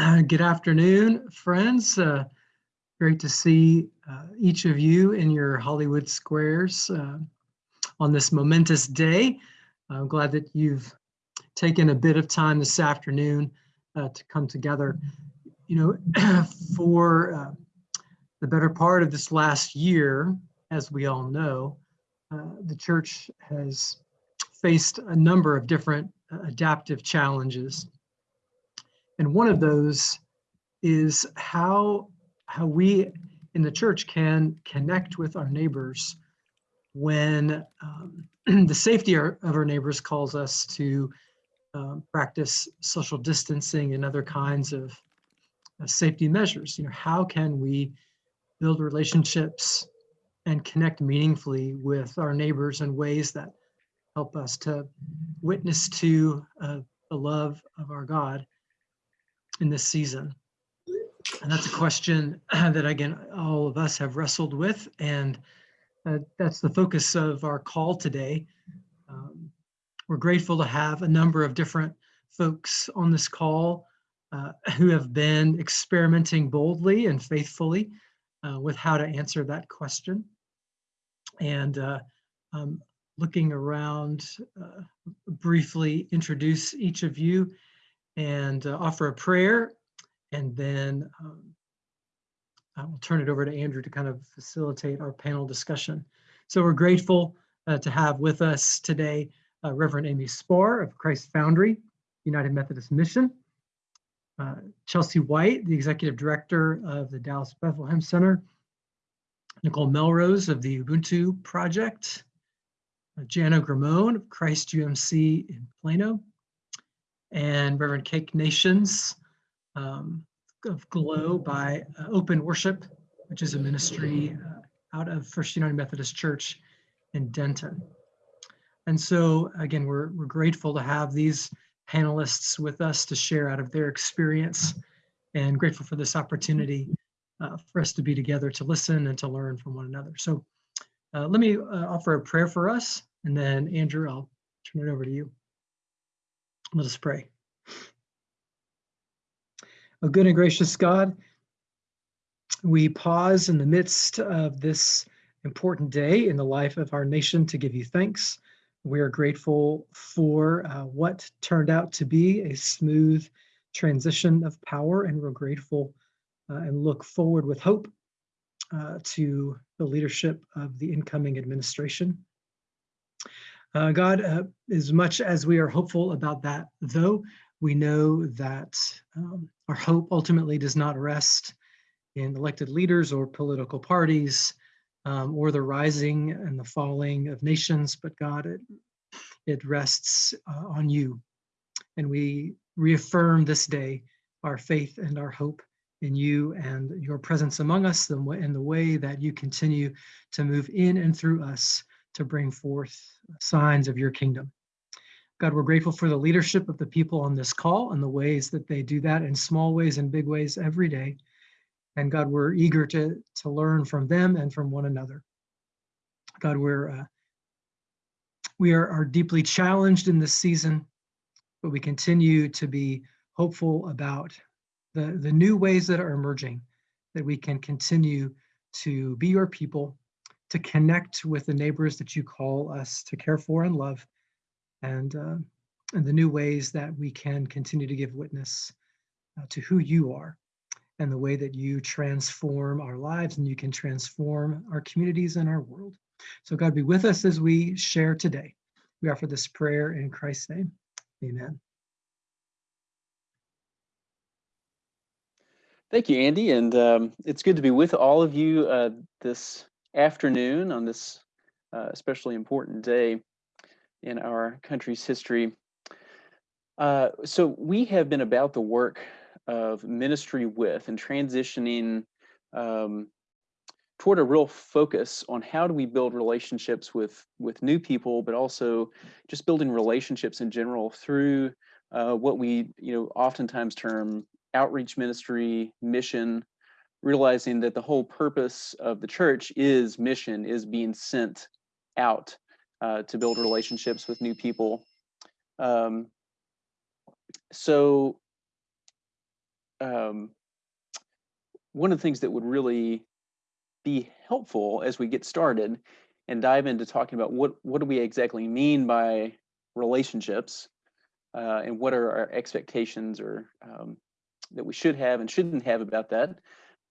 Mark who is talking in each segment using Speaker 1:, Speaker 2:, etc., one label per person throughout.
Speaker 1: Good afternoon, friends. Uh, great to see uh, each of you in your Hollywood squares uh, on this momentous day. I'm glad that you've taken a bit of time this afternoon uh, to come together. You know, for uh, the better part of this last year, as we all know, uh, the church has faced a number of different adaptive challenges and one of those is how, how we in the church can connect with our neighbors when um, the safety of our neighbors calls us to um, practice social distancing and other kinds of uh, safety measures. You know, how can we build relationships and connect meaningfully with our neighbors in ways that help us to witness to uh, the love of our God in this season? And that's a question that, again, all of us have wrestled with. And uh, that's the focus of our call today. Um, we're grateful to have a number of different folks on this call uh, who have been experimenting boldly and faithfully uh, with how to answer that question. And um, looking around, uh, briefly introduce each of you and uh, offer a prayer. And then um, I will turn it over to Andrew to kind of facilitate our panel discussion. So we're grateful uh, to have with us today uh, Reverend Amy Spohr of Christ Foundry, United Methodist Mission, uh, Chelsea White, the Executive Director of the Dallas Bethlehem Center, Nicole Melrose of the Ubuntu Project, uh, Jana Gramone of Christ UMC in Plano, and Reverend Cake Nations um, of Glow by uh, Open Worship, which is a ministry uh, out of First United Methodist Church in Denton. And so again, we're, we're grateful to have these panelists with us to share out of their experience and grateful for this opportunity uh, for us to be together to listen and to learn from one another. So uh, let me uh, offer a prayer for us and then Andrew, I'll turn it over to you. Let us pray. O good and gracious God, we pause in the midst of this important day in the life of our nation to give you thanks. We are grateful for uh, what turned out to be a smooth transition of power, and we're grateful uh, and look forward with hope uh, to the leadership of the incoming administration. Uh, God, uh, as much as we are hopeful about that, though, we know that um, our hope ultimately does not rest in elected leaders or political parties um, or the rising and the falling of nations, but God, it, it rests uh, on you. And we reaffirm this day our faith and our hope in you and your presence among us and the way that you continue to move in and through us to bring forth signs of your kingdom. God, we're grateful for the leadership of the people on this call and the ways that they do that in small ways and big ways every day. And God, we're eager to, to learn from them and from one another. God, we're uh, we are, are deeply challenged in this season, but we continue to be hopeful about the, the new ways that are emerging, that we can continue to be your people to connect with the neighbors that you call us to care for and love, and, uh, and the new ways that we can continue to give witness uh, to who you are and the way that you transform our lives and you can transform our communities and our world. So God be with us as we share today. We offer this prayer in Christ's name. Amen.
Speaker 2: Thank you, Andy. And um, it's good to be with all of you uh, this afternoon on this uh, especially important day in our country's history. Uh, so we have been about the work of ministry with and transitioning um, toward a real focus on how do we build relationships with with new people, but also just building relationships in general through uh, what we you know oftentimes term outreach ministry, mission, realizing that the whole purpose of the church is mission, is being sent out uh, to build relationships with new people. Um, so um, one of the things that would really be helpful as we get started and dive into talking about what what do we exactly mean by relationships uh, and what are our expectations or um, that we should have and shouldn't have about that,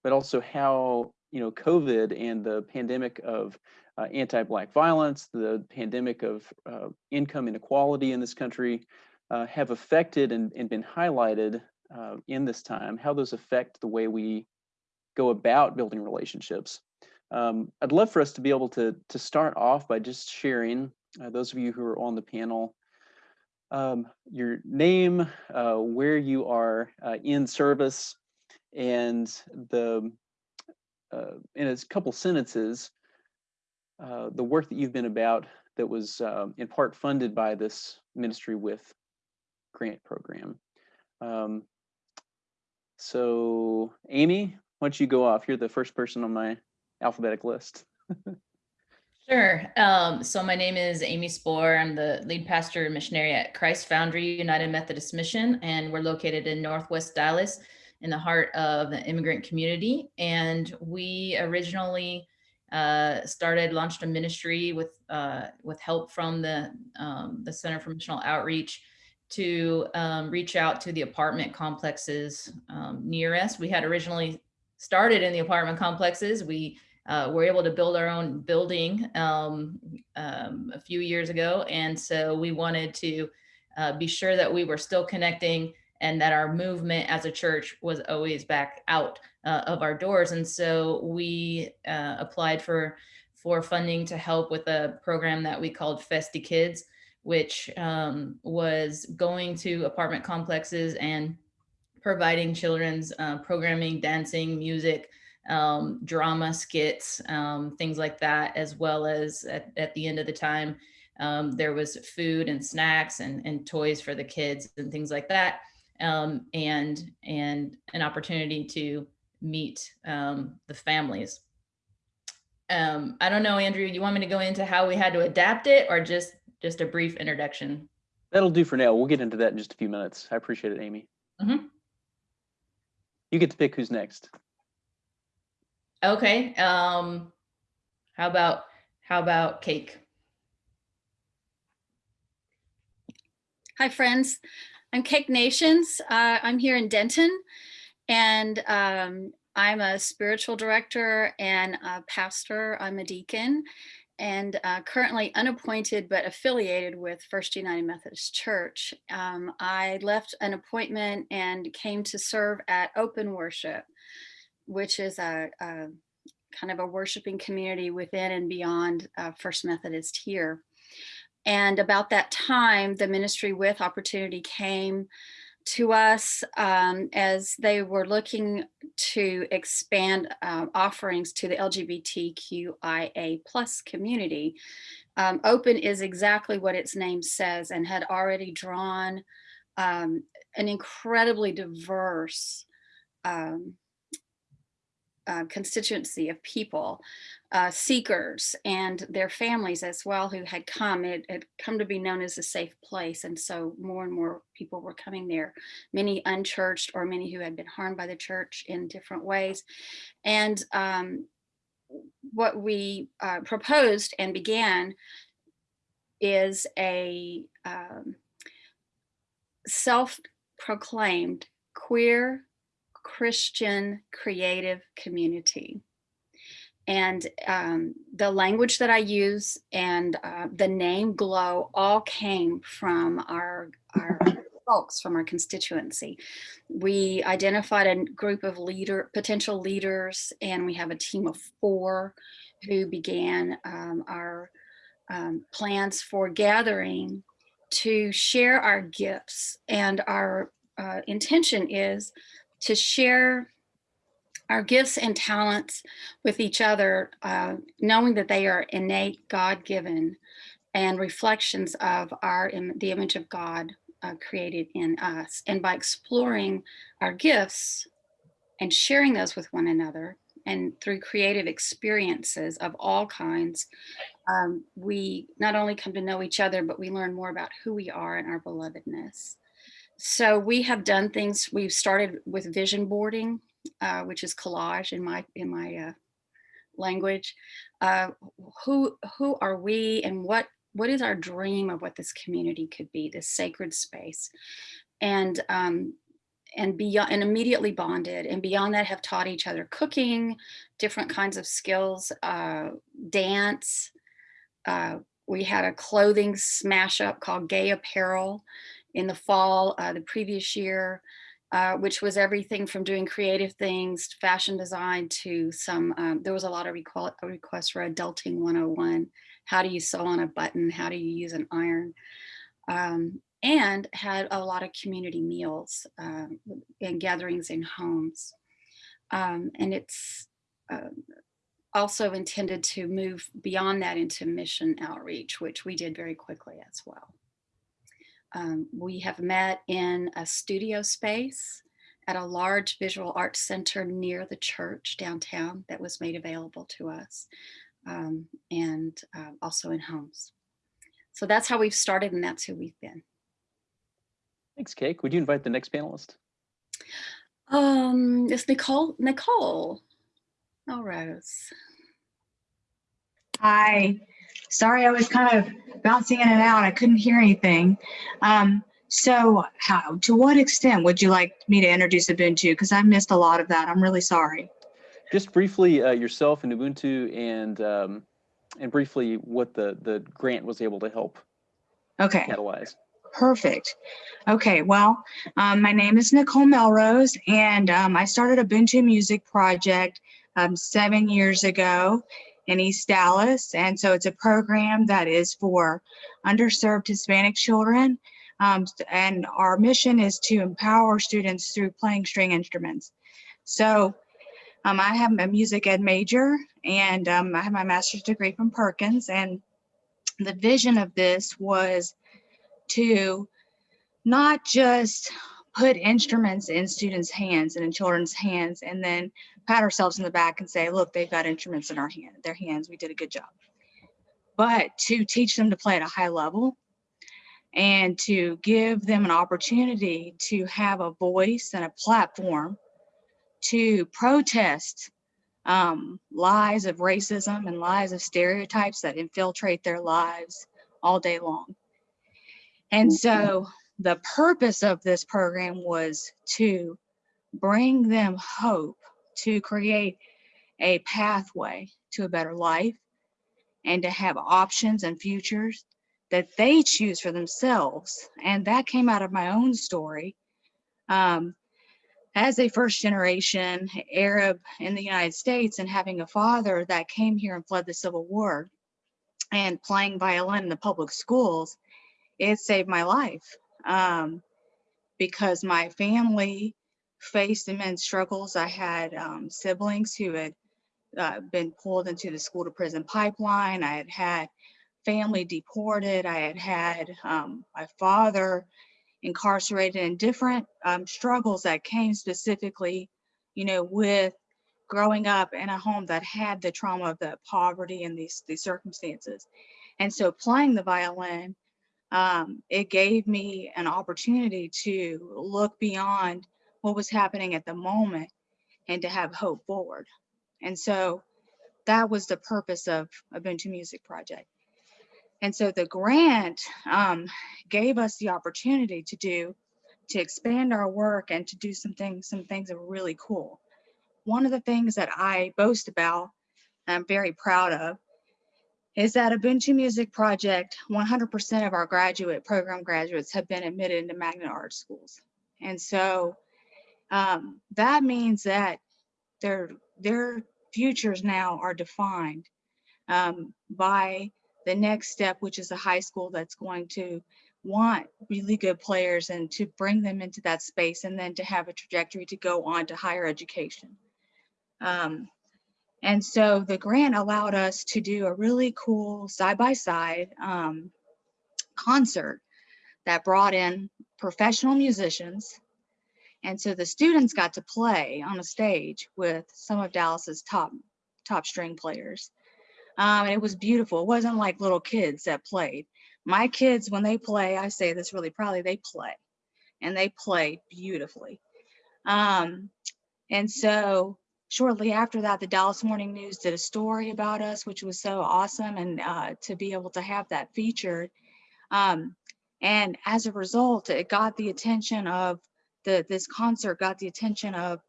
Speaker 2: but also how you know COVID and the pandemic of uh, anti-black violence, the pandemic of uh, income inequality in this country uh, have affected and, and been highlighted uh, in this time, how those affect the way we go about building relationships. Um, I'd love for us to be able to, to start off by just sharing, uh, those of you who are on the panel, um, your name, uh, where you are in service, and the uh, in a couple sentences, uh, the work that you've been about that was um, in part funded by this ministry with grant program. Um, so Amy, why don't you go off? You're the first person on my alphabetic list.
Speaker 3: Sure. Um, so my name is Amy Spohr. I'm the lead pastor and missionary at Christ Foundry United Methodist Mission, and we're located in Northwest Dallas in the heart of the immigrant community. And we originally uh, started, launched a ministry with uh, with help from the, um, the Center for Missional Outreach to um, reach out to the apartment complexes um, near us. We had originally started in the apartment complexes. We uh, were able to build our own building um, um, a few years ago. And so we wanted to uh, be sure that we were still connecting and that our movement as a church was always back out uh, of our doors. And so we uh, applied for, for funding to help with a program that we called Festi Kids, which um, was going to apartment complexes and providing children's uh, programming, dancing, music, um, drama skits, um, things like that, as well as at, at the end of the time, um, there was food and snacks and, and toys for the kids and things like that. Um, and, and an opportunity to meet um, the families. Um, I don't know, Andrew, you want me to go into how we had to adapt it or just, just a brief introduction?
Speaker 2: That'll do for now. We'll get into that in just a few minutes. I appreciate it, Amy.
Speaker 3: Mhm.
Speaker 2: You get to pick who's next.
Speaker 3: Okay, um, how about, how about cake?
Speaker 4: Hi, friends. I'm Cake Nations. Uh, I'm here in Denton, and um, I'm a spiritual director and a pastor. I'm a deacon, and uh, currently unappointed but affiliated with First United Methodist Church. Um, I left an appointment and came to serve at Open Worship, which is a, a kind of a worshiping community within and beyond uh, First Methodist here. And about that time, the ministry with opportunity came to us um, as they were looking to expand uh, offerings to the LGBTQIA plus community. Um, open is exactly what its name says and had already drawn um, an incredibly diverse um, uh, constituency of people, uh, seekers and their families as well who had come. It had come to be known as a safe place. And so more and more people were coming there, many unchurched or many who had been harmed by the church in different ways. And um, what we uh, proposed and began is a um, self-proclaimed queer Christian creative community. And um, the language that I use and uh, the name Glow all came from our, our folks from our constituency. We identified a group of leader potential leaders and we have a team of four who began um, our um, plans for gathering to share our gifts and our uh, intention is to share our gifts and talents with each other, uh, knowing that they are innate, God-given, and reflections of our the image of God uh, created in us. And by exploring our gifts and sharing those with one another, and through creative experiences of all kinds, um, we not only come to know each other, but we learn more about who we are and our belovedness. So we have done things, we've started with vision boarding, uh, which is collage in my, in my uh, language. Uh, who, who are we and what, what is our dream of what this community could be, this sacred space? And, um, and beyond, and immediately bonded. And beyond that have taught each other cooking, different kinds of skills, uh, dance. Uh, we had a clothing smash up called Gay Apparel in the fall uh, the previous year, uh, which was everything from doing creative things, fashion design to some, um, there was a lot of requ requests for adulting 101. How do you sew on a button? How do you use an iron? Um, and had a lot of community meals um, and gatherings in homes. Um, and it's uh, also intended to move beyond that into mission outreach, which we did very quickly as well. Um, we have met in a studio space at a large visual arts center near the church downtown that was made available to us um, and uh, also in homes. So that's how we've started and that's who we've been.
Speaker 2: Thanks, Cake. Would you invite the next panelist?
Speaker 4: Um, it's Nicole, Nicole. Oh, Rose.
Speaker 5: Hi. Sorry, I was kind of bouncing in and out. I couldn't hear anything. Um, so how, to what extent would you like me to introduce Ubuntu? Because I missed a lot of that. I'm really sorry.
Speaker 2: Just briefly, uh, yourself and Ubuntu and um, and briefly what the, the grant was able to help
Speaker 5: Okay.
Speaker 2: catalyze.
Speaker 5: Perfect. Okay, well, um, my name is Nicole Melrose, and um, I started Ubuntu Music Project um, seven years ago in East Dallas. And so it's a program that is for underserved Hispanic children. Um, and our mission is to empower students through playing string instruments. So um, I have a music ed major, and um, I have my master's degree from Perkins. And the vision of this was to not just put instruments in students' hands and in children's hands and then pat ourselves in the back and say, look, they've got instruments in our hand, their hands, we did a good job. But to teach them to play at a high level and to give them an opportunity to have a voice and a platform to protest um, lies of racism and lies of stereotypes that infiltrate their lives all day long. And so the purpose of this program was to bring them hope, to create a pathway to a better life, and to have options and futures that they choose for themselves. And that came out of my own story. Um, as a first generation Arab in the United States and having a father that came here and fled the Civil War and playing violin in the public schools, it saved my life um, because my family faced immense struggles. I had um, siblings who had uh, been pulled into the school to prison pipeline. I had had family deported. I had had um, my father incarcerated and different um, struggles that came specifically, you know, with growing up in a home that had the trauma of the poverty and these, these circumstances. And so playing the violin um, it gave me an opportunity to look beyond what was happening at the moment and to have hope forward. And so that was the purpose of Ubuntu Music Project. And so the grant um, gave us the opportunity to do, to expand our work and to do some things, some things that were really cool. One of the things that I boast about, I'm very proud of, is that Ubuntu Music Project, 100% of our graduate program graduates have been admitted into magnet art schools. And so um, that means that their, their futures now are defined um, by the next step, which is a high school that's going to want really good players and to bring them into that space and then to have a trajectory to go on to higher education. Um, and so the grant allowed us to do a really cool side-by-side um, concert that brought in professional musicians. And so the students got to play on a stage with some of Dallas's top, top string players. Um, and it was beautiful. It wasn't like little kids that played. My kids, when they play, I say this really proudly, they play. and they play beautifully. Um, and so shortly after that, the Dallas Morning News did a story about us, which was so awesome. And uh, to be able to have that featured. Um, and as a result, it got the attention of the, this concert got the attention of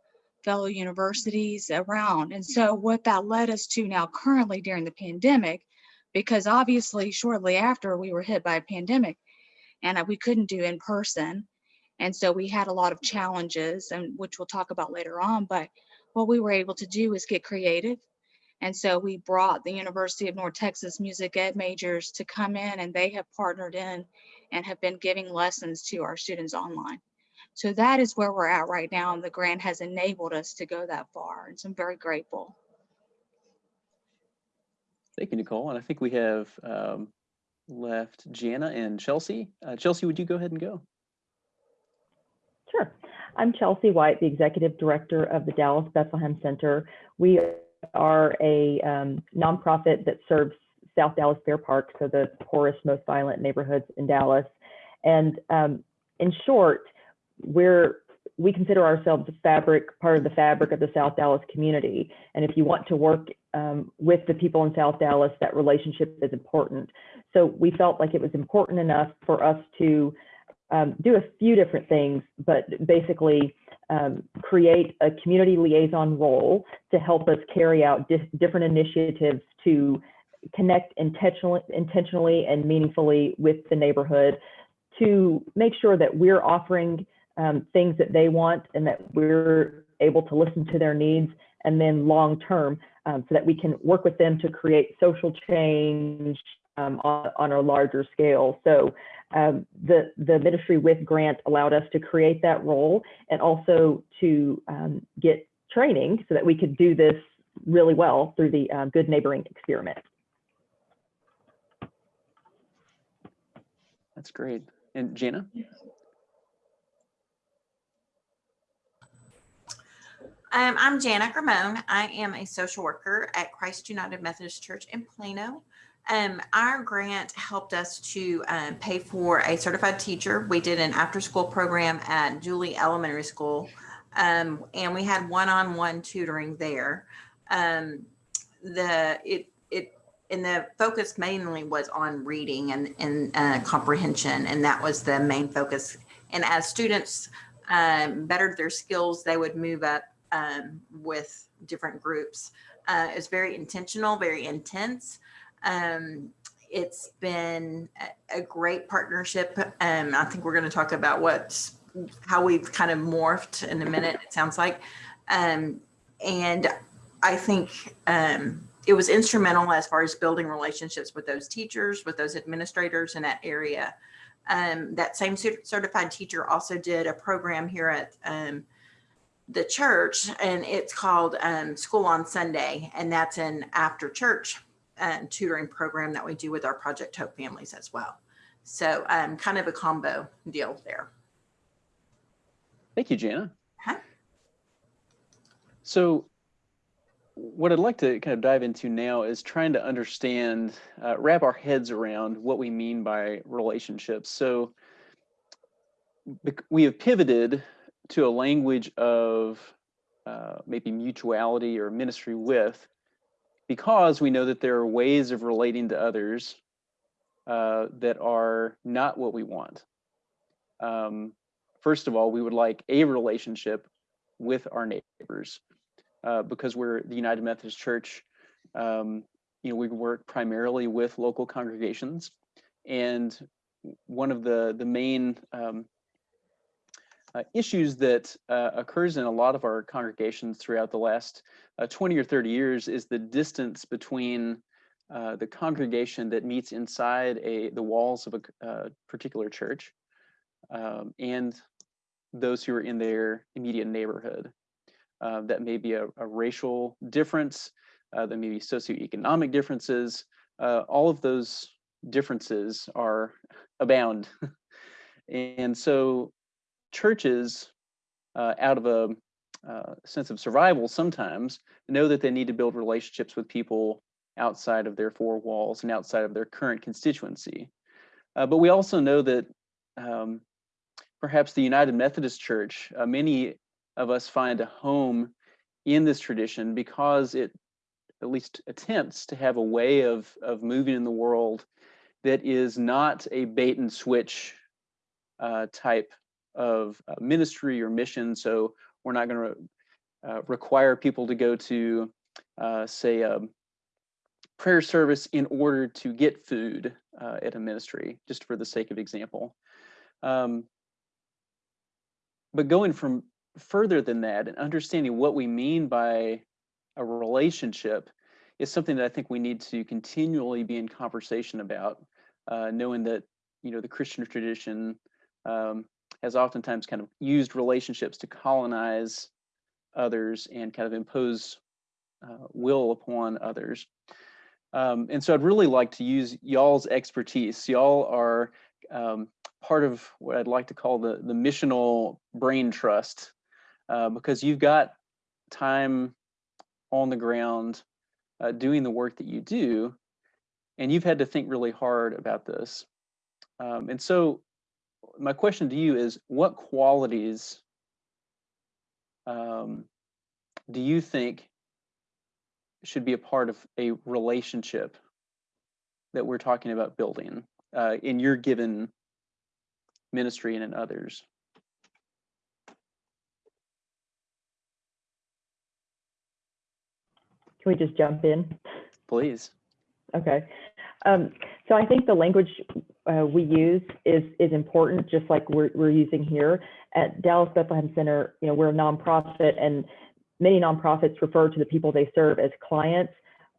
Speaker 5: fellow universities around. And so what that led us to now currently during the pandemic, because obviously shortly after we were hit by a pandemic and we couldn't do in person. And so we had a lot of challenges and which we'll talk about later on, but what we were able to do is get creative. And so we brought the University of North Texas Music Ed majors to come in and they have partnered in and have been giving lessons to our students online. So that is where we're at right now. And the grant has enabled us to go that far. And so I'm very grateful.
Speaker 2: Thank you, Nicole. And I think we have um, left Jana and Chelsea. Uh, Chelsea, would you go ahead and go?
Speaker 6: Sure. I'm Chelsea White, the Executive Director of the Dallas Bethlehem Center. We are a um, nonprofit that serves South Dallas Fair Park, so the poorest, most violent neighborhoods in Dallas. And um, in short, we're we consider ourselves a fabric, part of the fabric of the South Dallas community. And if you want to work um, with the people in South Dallas, that relationship is important. So we felt like it was important enough for us to um, do a few different things, but basically um, create a community liaison role to help us carry out di different initiatives to connect intentionally, intentionally and meaningfully with the neighborhood to make sure that we're offering um, things that they want and that we're able to listen to their needs and then long term um, so that we can work with them to create social change um, on, on, a larger scale. So um, the, the ministry with grant allowed us to create that role and also to um, get training so that we could do this really well through the uh, good neighboring experiment.
Speaker 2: That's great. And Jana?
Speaker 7: Um, I'm Jana Gramone. I am a social worker at Christ United Methodist Church in Plano. Um, our grant helped us to um, pay for a certified teacher. We did an after school program at Julie Elementary School, um, and we had one-on-one tutoring there. Um, the it it and the focus mainly was on reading and, and uh, comprehension, and that was the main focus. And as students um, bettered their skills, they would move up um, with different groups. Uh, it's very intentional, very intense. Um, it's been a, great partnership. Um, I think we're going to talk about what how we've kind of morphed in a minute. It sounds like, um, and I think um, it was instrumental as far as building relationships with those teachers, with those administrators in that area. Um, that same certified teacher also did a program here at um, the church and it's called um, School on Sunday. And that's an after church um, tutoring program that we do with our Project Hope families as well. So um, kind of a combo deal there.
Speaker 2: Thank you, Jana.
Speaker 7: Huh?
Speaker 2: So what I'd like to kind of dive into now is trying to understand, uh, wrap our heads around what we mean by relationships. So we have pivoted to a language of uh, maybe mutuality or ministry with, because we know that there are ways of relating to others uh, that are not what we want. Um, first of all, we would like a relationship with our neighbors uh, because we're the United Methodist Church. Um, you know, we work primarily with local congregations, and one of the the main um, uh, issues that uh, occurs in a lot of our congregations throughout the last uh, 20 or 30 years is the distance between uh, the congregation that meets inside a the walls of a uh, particular church um, and those who are in their immediate neighborhood. Uh, that may be a, a racial difference, that may be socioeconomic differences. all of those differences are abound. and so churches, uh, out of a uh, sense of survival, sometimes know that they need to build relationships with people outside of their four walls and outside of their current constituency. Uh, but we also know that um, perhaps the United Methodist Church, uh, many of us find a home in this tradition because it at least attempts to have a way of, of moving in the world that is not a bait and switch uh, type of uh, ministry or mission. So we're not going to uh, require people to go to, uh, say, a prayer service in order to get food uh, at a ministry, just for the sake of example. Um, but going from further than that and understanding what we mean by a relationship is something that I think we need to continually be in conversation about, uh, knowing that you know the Christian tradition um, has oftentimes kind of used relationships to colonize others and kind of impose uh, will upon others. Um, and so I'd really like to use y'all's expertise. Y'all are um, part of what I'd like to call the, the missional brain trust, uh, because you've got time on the ground uh, doing the work that you do, and you've had to think really hard about this. Um, and so my question to you is, what qualities um, do you think should be a part of a relationship that we're talking about building uh, in your given ministry and in others?
Speaker 6: Can we just jump in?
Speaker 2: Please.
Speaker 6: Okay. Um, so I think the language uh, we use is is important, just like we're we're using here at Dallas Bethlehem Center. You know, we're a nonprofit, and many nonprofits refer to the people they serve as clients.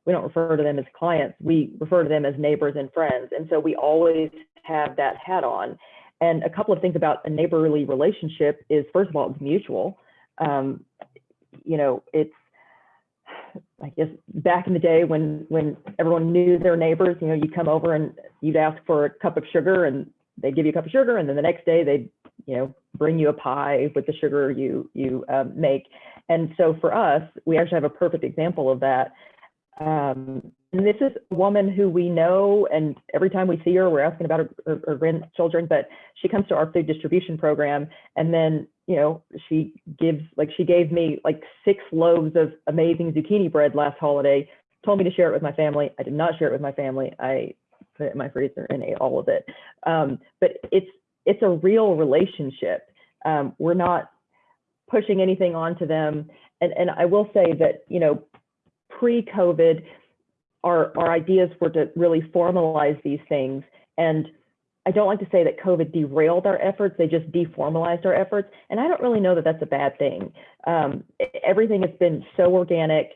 Speaker 6: We don't refer to them as clients. We refer to them as neighbors and friends, and so we always have that hat on. And a couple of things about a neighborly relationship is, first of all, it's mutual. Um, you know, it's I guess back in the day when when everyone knew their neighbors, you know, you'd come over and you'd ask for a cup of sugar and they'd give you a cup of sugar and then the next day they'd, you know, bring you a pie with the sugar you you um, make. And so for us, we actually have a perfect example of that. Um, and this is a woman who we know, and every time we see her, we're asking about her, her, her grandchildren, but she comes to our food distribution program and then you know, she gives like she gave me like six loaves of amazing zucchini bread last holiday, told me to share it with my family. I did not share it with my family. I put it in my freezer and ate all of it. Um, but it's it's a real relationship. Um, we're not pushing anything onto them. And and I will say that, you know, pre-COVID, our our ideas were to really formalize these things and I don't like to say that COVID derailed our efforts, they just deformalized our efforts. And I don't really know that that's a bad thing. Um, everything has been so organic.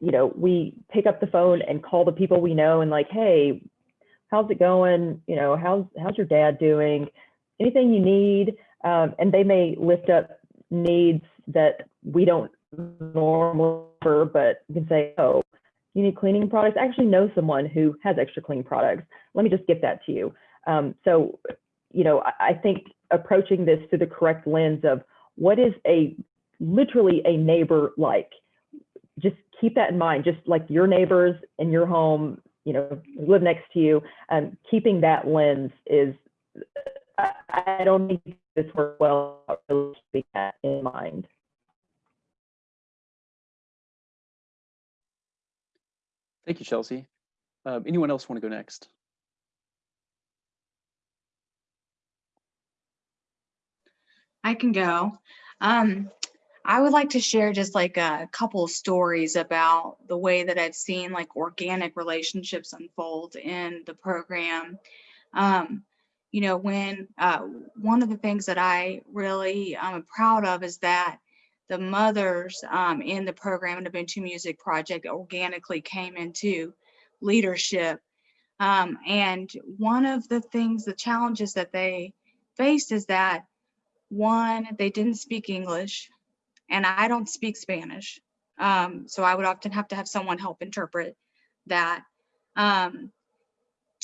Speaker 6: You know, we pick up the phone and call the people we know and like, hey, how's it going? You know, how's how's your dad doing? Anything you need? Um, and they may lift up needs that we don't normally, but you can say, oh, you need cleaning products. I actually know someone who has extra clean products. Let me just get that to you. Um, so, you know, I, I think approaching this through the correct lens of what is a literally a neighbor like, just keep that in mind. Just like your neighbors in your home, you know, live next to you, and um, keeping that lens is. I, I don't think this works well. Really keeping that in mind.
Speaker 2: Thank you, Chelsea. Uh, anyone else want to go next?
Speaker 5: I can go. Um, I would like to share just like a couple stories about the way that I've seen like organic relationships unfold in the program. Um, you know, when uh, one of the things that I really am proud of is that the mothers um, in the program and the Ubuntu Music Project organically came into leadership. Um, and one of the things, the challenges that they faced is that one, they didn't speak English, and I don't speak Spanish. Um, so I would often have to have someone help interpret that. Um,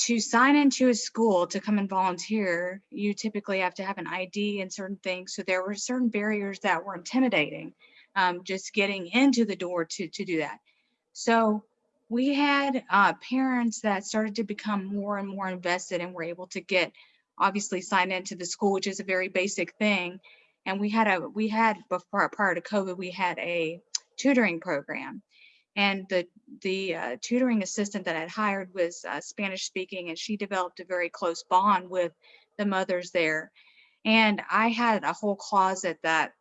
Speaker 5: to sign into a school to come and volunteer, you typically have to have an ID and certain things. So there were certain barriers that were intimidating, um, just getting into the door to, to do that. So we had uh, parents that started to become more and more invested and were able to get obviously sign into the school, which is a very basic thing. And we had a, we had before, prior to COVID, we had a tutoring program. And the, the uh, tutoring assistant that I had hired was uh, Spanish speaking and she developed a very close bond with the mothers there. And I had a whole closet that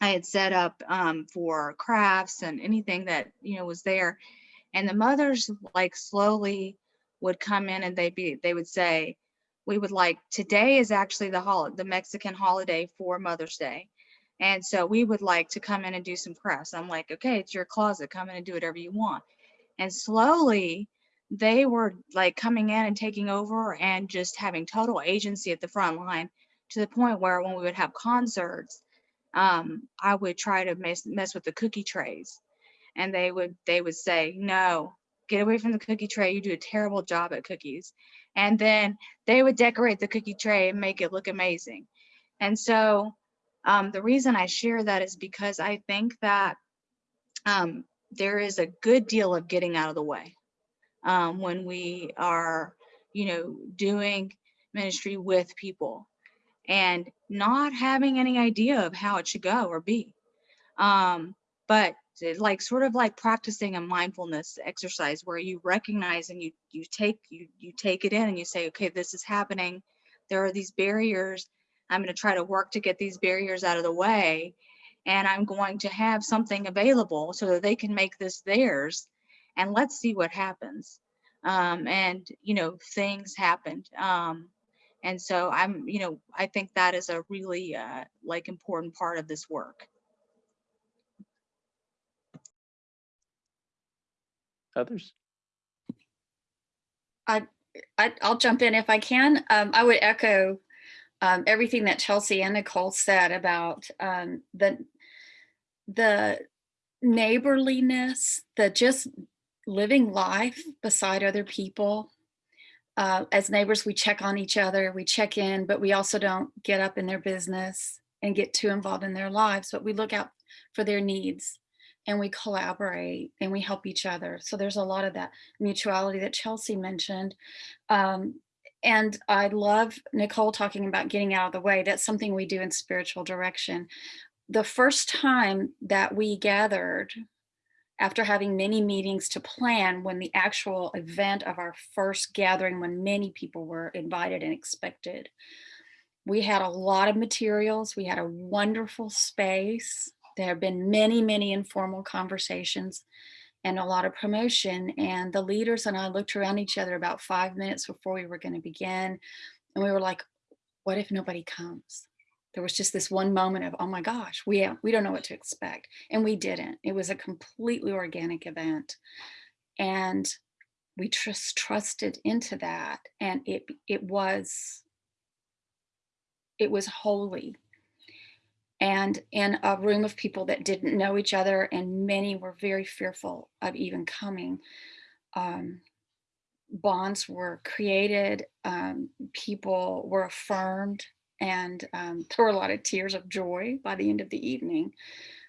Speaker 5: I had set up um, for crafts and anything that, you know, was there. And the mothers like slowly would come in and they'd be, they would say, we would like, today is actually the hol, the Mexican holiday for Mother's Day. And so we would like to come in and do some crafts. I'm like, okay, it's your closet. Come in and do whatever you want. And slowly they were like coming in and taking over and just having total agency at the front line to the point where when we would have concerts, um, I would try to mess, mess with the cookie trays. And they would they would say, no, get away from the cookie tray. You do a terrible job at cookies. And then they would decorate the cookie tray and make it look amazing. And so um, the reason I share that is because I think that um, there is a good deal of getting out of the way um, when we are, you know, doing ministry with people and not having any idea of how it should go or be. Um, but like sort of like practicing a mindfulness exercise where you recognize and you you take you you take it in and you say, okay, this is happening. There are these barriers I'm going to try to work to get these barriers out of the way. And I'm going to have something available so that they can make this theirs. And let's see what happens. Um, and, you know, things happened. Um, and so I'm, you know, I think that is a really uh, like important part of this work.
Speaker 2: Others?
Speaker 4: I, I'll jump in if I can. Um, I would echo um, everything that Chelsea and Nicole said about um, the the neighborliness, the just living life beside other people. Uh, as neighbors, we check on each other, we check in, but we also don't get up in their business and get too involved in their lives, but we look out for their needs and we collaborate and we help each other. So there's a lot of that mutuality that Chelsea mentioned. Um, and I love Nicole talking about getting out of the way. That's something we do in spiritual direction. The first time that we gathered after having many meetings to plan when the actual event of our first gathering when many people were invited and expected. We had a lot of materials. We had a wonderful space. There have been many, many informal conversations and a lot of promotion. And the leaders and I looked around each other about five minutes before we were going to begin. And we were like, what if nobody comes? There was just this one moment of, oh my gosh, we, we don't know what to expect. And we didn't. It was a completely organic event. And we just trusted into that. And it, it was, it was holy and in a room of people that didn't know each other and many were very fearful of even coming. Um, bonds were created, um, people were affirmed, and um, there were a lot of tears of joy by the end of the evening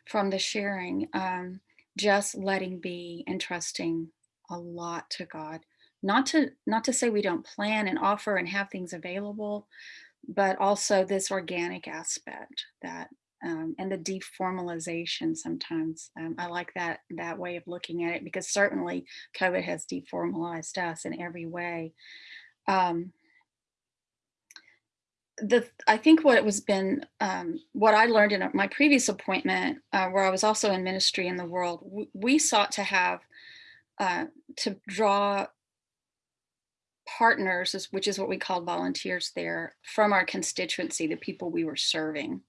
Speaker 4: from the sharing, um, just letting be and trusting a lot to God. Not to, not to say we don't plan and offer and have things available, but also this organic aspect that um, and the deformalization sometimes. Um, I like that that way of looking at it because certainly COVID has deformalized us in every way. Um, the I think what it was been um, what I learned in my previous appointment, uh, where I was also in ministry in the world, we, we sought to have uh, to draw partners, which is what we called volunteers there, from our constituency, the people we were serving.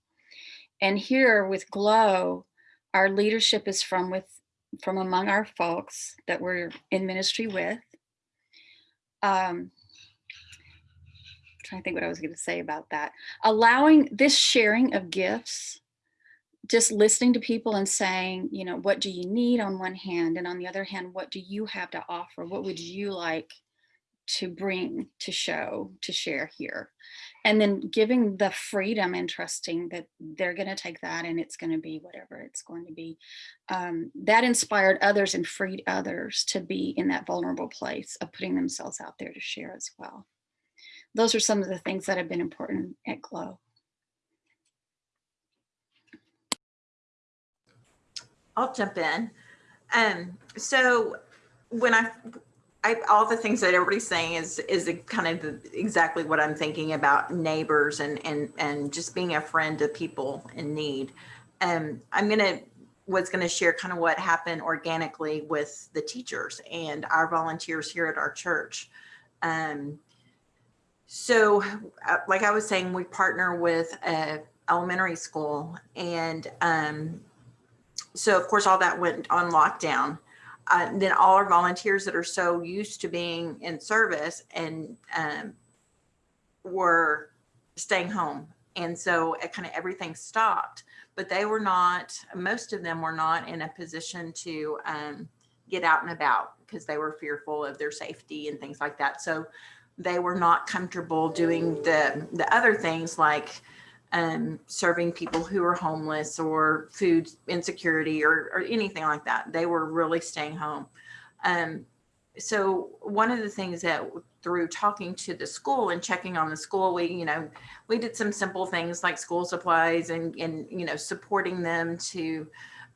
Speaker 4: And here with Glow, our leadership is from with from among our folks that we're in ministry with. Um, I'm trying to think what I was going to say about that. Allowing this sharing of gifts, just listening to people and saying, you know, what do you need on one hand? And on the other hand, what do you have to offer? What would you like to bring, to show, to share here? And then giving the freedom and trusting that they're going to take that and it's going to be whatever it's going to be um, that inspired others and freed others to be in that vulnerable place of putting themselves out there to share as well those are some of the things that have been important at Glow.
Speaker 7: I'll jump in. Um, so when I, I, all the things that everybody's saying is, is kind of exactly what I'm thinking about neighbors and, and, and just being a friend to people in need. Um, I'm going to, was to share kind of what happened organically with the teachers and our volunteers here at our church. Um, so uh, like I was saying, we partner with a elementary school and, um, so of course all that went on lockdown uh, then all our volunteers that are so used to being in service and um, were staying home. And so it kind of everything stopped but they were not most of them were not in a position to um, get out and about because they were fearful of their safety and things like that. So they were not comfortable doing the the other things like um, serving people who are homeless or food insecurity or, or anything like that. They were really staying home. Um, so one of the things that through talking to the school and checking on the school, we, you know, we did some simple things like school supplies and, and you know, supporting them to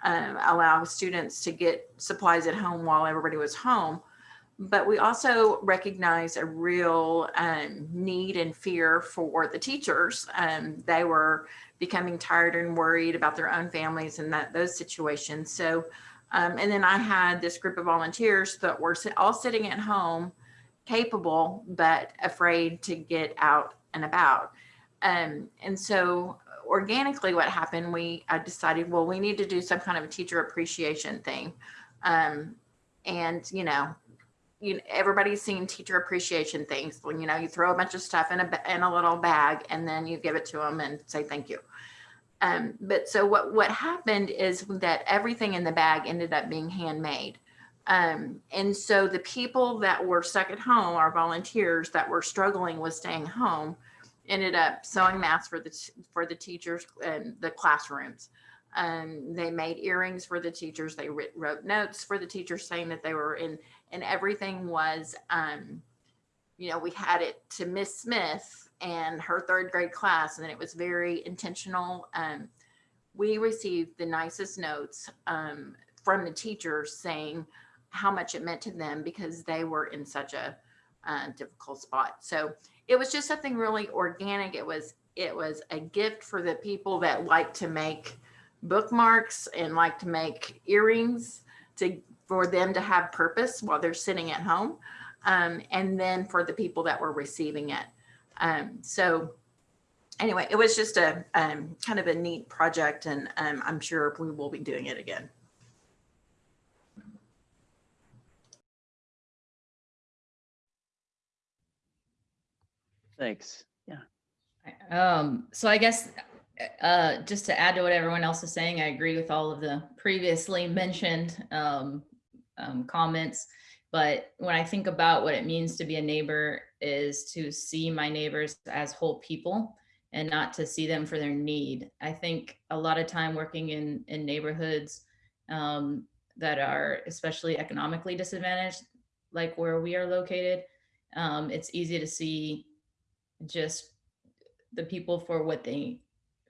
Speaker 7: um, allow students to get supplies at home while everybody was home but we also recognize a real um, need and fear for the teachers. Um, they were becoming tired and worried about their own families and that those situations. So, um, and then I had this group of volunteers that were all sitting at home, capable, but afraid to get out and about. Um, and so organically what happened, we I decided, well, we need to do some kind of a teacher appreciation thing. Um, and, you know, you know, everybody's seen teacher appreciation things when you know you throw a bunch of stuff in a in a little bag and then you give it to them and say thank you. Um, but so what what happened is that everything in the bag ended up being handmade. Um, and so the people that were stuck at home, our volunteers that were struggling with staying home, ended up sewing masks for the for the teachers and the classrooms. Um, they made earrings for the teachers. They wrote notes for the teachers saying that they were in and everything was, um, you know, we had it to Miss Smith and her third grade class, and it was very intentional. Um, we received the nicest notes um, from the teachers saying how much it meant to them because they were in such a uh, difficult spot. So it was just something really organic. It was it was a gift for the people that like to make bookmarks and like to make earrings to for them to have purpose while they're sitting at home. Um, and then for the people that were receiving it. Um, so anyway, it was just a um, kind of a neat project and um, I'm sure we will be doing it again.
Speaker 2: Thanks. Yeah.
Speaker 3: Um, so I guess uh, just to add to what everyone else is saying, I agree with all of the previously mentioned um, um, comments. But when I think about what it means to be a neighbor is to see my neighbors as whole people and not to see them for their need. I think a lot of time working in, in neighborhoods um, that are especially economically disadvantaged, like where we are located, um, it's easy to see just the people for what they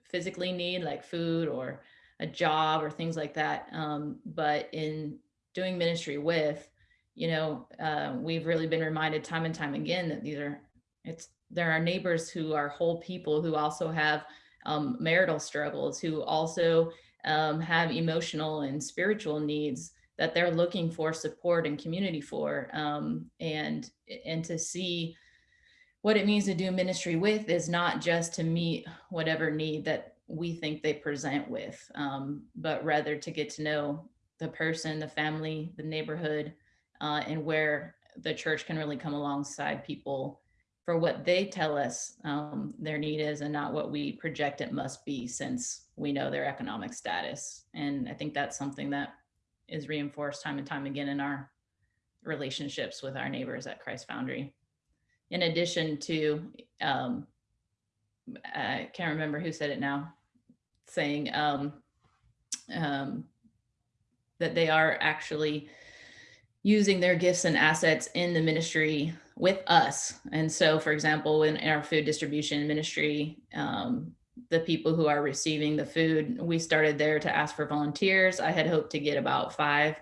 Speaker 3: physically need, like food or a job or things like that. Um, but in doing ministry with, you know, uh, we've really been reminded time and time again that these are, it's, there are neighbors who are whole people who also have um, marital struggles, who also um, have emotional and spiritual needs that they're looking for support and community for. Um, and, and to see what it means to do ministry with is not just to meet whatever need that we think they present with, um, but rather to get to know the person, the family, the neighborhood, uh, and where the church can really come alongside people for what they tell us um, their need is and not what we project it must be since we know their economic status. And I think that's something that is reinforced time and time again in our relationships with our neighbors at Christ Foundry. In addition to, um, I can't remember who said it now, saying um, um, that they are actually using their gifts and assets in the ministry with us. And so, for example, in our food distribution ministry, um, the people who are receiving the food, we started there to ask for volunteers. I had hoped to get about five,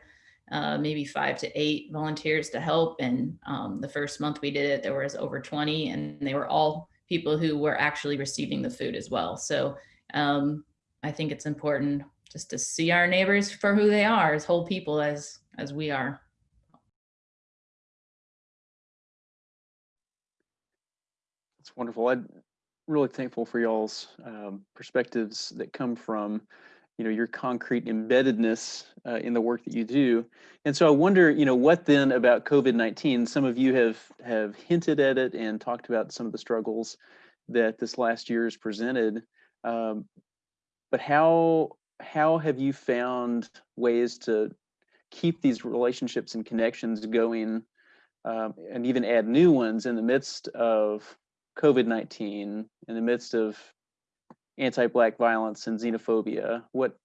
Speaker 3: uh, maybe five to eight volunteers to help. And um, the first month we did it, there was over 20 and they were all people who were actually receiving the food as well. So um, I think it's important just to see our neighbors for who they are as whole people as as we are.
Speaker 2: It's wonderful. I'm really thankful for y'all's um, perspectives that come from, you know, your concrete embeddedness uh, in the work that you do. And so I wonder, you know, what then about COVID-19? Some of you have have hinted at it and talked about some of the struggles that this last year has presented. Um, but how how have you found ways to keep these relationships and connections going um, and even add new ones in the midst of COVID-19, in the midst of anti-Black violence and xenophobia? What,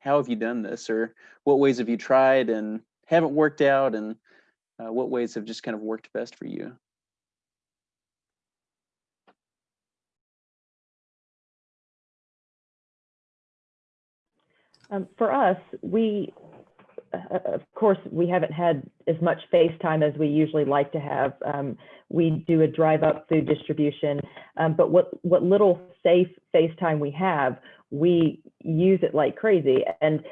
Speaker 2: how have you done this or what ways have you tried and haven't worked out and uh, what ways have just kind of worked best for you?
Speaker 6: Um, for us, we, uh, of course, we haven't had as much face time as we usually like to have. Um, we do a drive up food distribution, um, but what, what little safe face time we have, we use it like crazy. And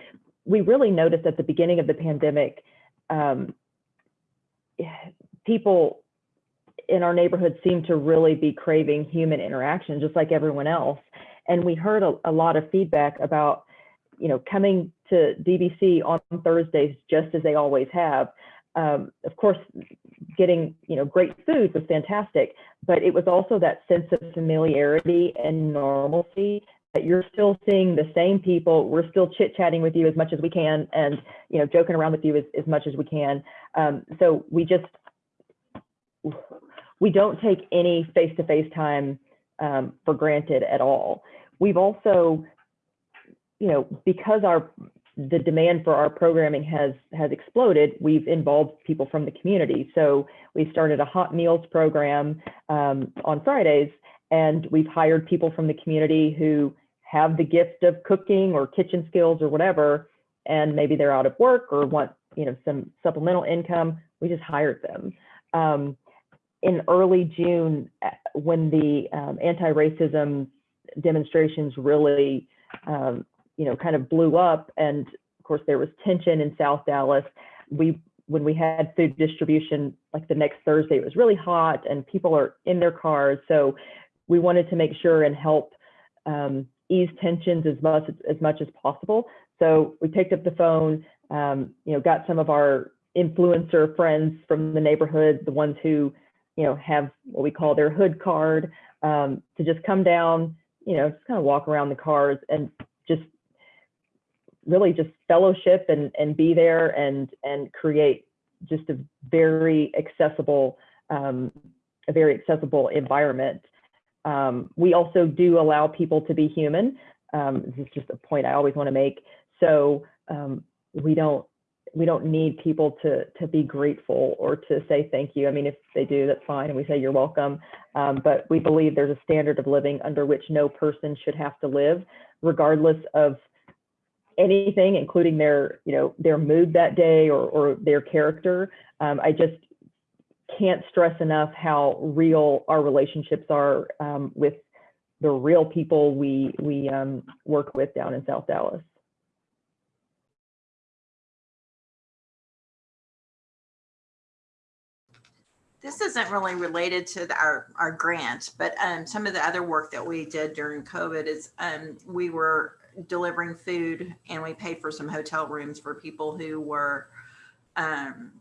Speaker 6: we really noticed at the beginning of the pandemic, um, people in our neighborhood seem to really be craving human interaction, just like everyone else. And we heard a, a lot of feedback about you know, coming to DBC on Thursdays just as they always have. Um, of course, getting you know great food was fantastic, but it was also that sense of familiarity and normalcy that you're still seeing the same people. We're still chit chatting with you as much as we can, and you know joking around with you as, as much as we can. Um, so we just we don't take any face to face time um, for granted at all. We've also you know, because our the demand for our programming has has exploded, we've involved people from the community. So we started a hot meals program um, on Fridays, and we've hired people from the community who have the gift of cooking or kitchen skills or whatever, and maybe they're out of work or want you know some supplemental income. We just hired them. Um, in early June, uh, when the um, anti-racism demonstrations really um, you know, kind of blew up. And of course, there was tension in South Dallas. We, when we had food distribution, like the next Thursday, it was really hot and people are in their cars. So we wanted to make sure and help um, ease tensions as much as much as possible. So we picked up the phone, um, you know, got some of our influencer friends from the neighborhood, the ones who, you know, have what we call their hood card, um, to just come down, you know, just kind of walk around the cars and really just fellowship and, and be there and, and create just a very accessible, um, a very accessible environment. Um, we also do allow people to be human. Um, this is just a point I always want to make. So um, we don't we don't need people to to be grateful or to say thank you. I mean, if they do, that's fine, and we say you're welcome. Um, but we believe there's a standard of living under which no person should have to live, regardless of anything, including their, you know, their mood that day or, or their character. Um, I just can't stress enough how real our relationships are um, with the real people we we um, work with down in South Dallas.
Speaker 7: This isn't really related to the, our, our grant, but um, some of the other work that we did during COVID is um, we were delivering food and we paid for some hotel rooms for people who were um,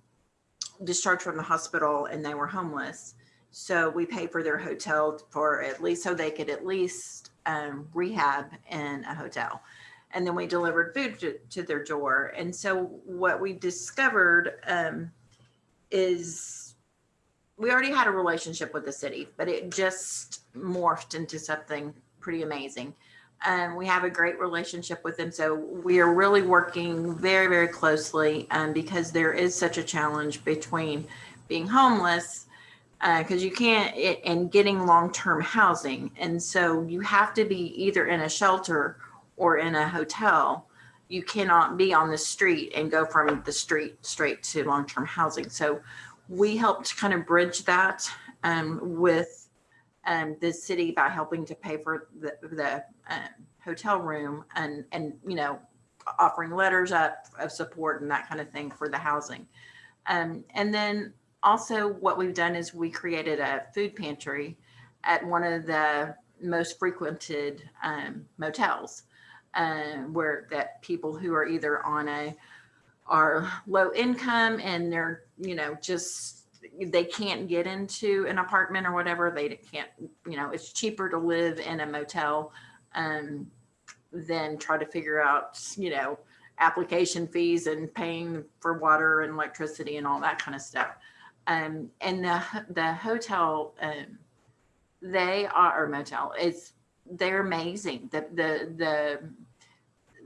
Speaker 7: discharged from the hospital and they were homeless. So we paid for their hotel for at least so they could at least um, rehab in a hotel. And then we delivered food to, to their door. And so what we discovered um, is we already had a relationship with the city, but it just morphed into something pretty amazing and we have a great relationship with them. So we are really working very, very closely um, because there is such a challenge between being homeless because you can't it, and getting long-term housing. And so you have to be either in a shelter or in a hotel. You cannot be on the street and go from the street straight to long-term housing. So we helped kind of bridge that um, with um, the city by helping to pay for the, the um, hotel room and, and, you know, offering letters up of support and that kind of thing for the housing. Um, and then also what we've done is we created a food pantry at one of the most frequented um, motels um, where that people who are either on a are low income and they're you know just they can't get into an apartment or whatever they can't you know it's cheaper to live in a motel um, try to figure out you know application fees and paying for water and electricity and all that kind of stuff. Um, and the the hotel um, they are or motel it's they're amazing. The the the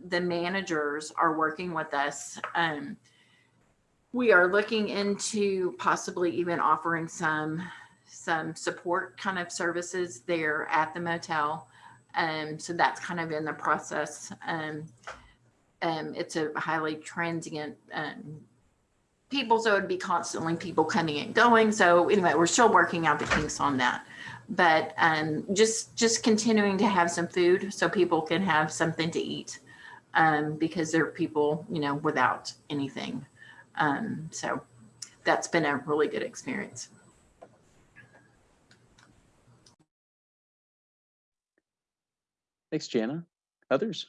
Speaker 7: the managers are working with us. Um, we are looking into possibly even offering some some support kind of services there at the motel um, so that's kind of in the process. Um, um, it's a highly transient um, people so it'd be constantly people coming and going. So anyway we're still working out the kinks on that. But um, just just continuing to have some food so people can have something to eat um, because there are people you know without anything. So that's been a really good experience
Speaker 2: Thanks, Jana. Others?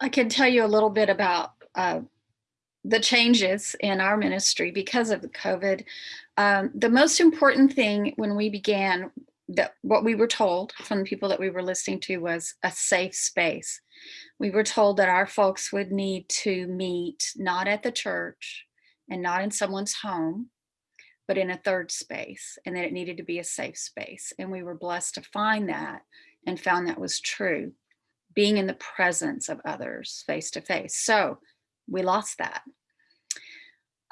Speaker 4: I can tell you a little bit about uh, the changes in our ministry because of the COVID. Um, the most important thing when we began, that what we were told from the people that we were listening to was a safe space. We were told that our folks would need to meet not at the church and not in someone's home, but in a third space, and that it needed to be a safe space. And we were blessed to find that and found that was true being in the presence of others face to face. So we lost that.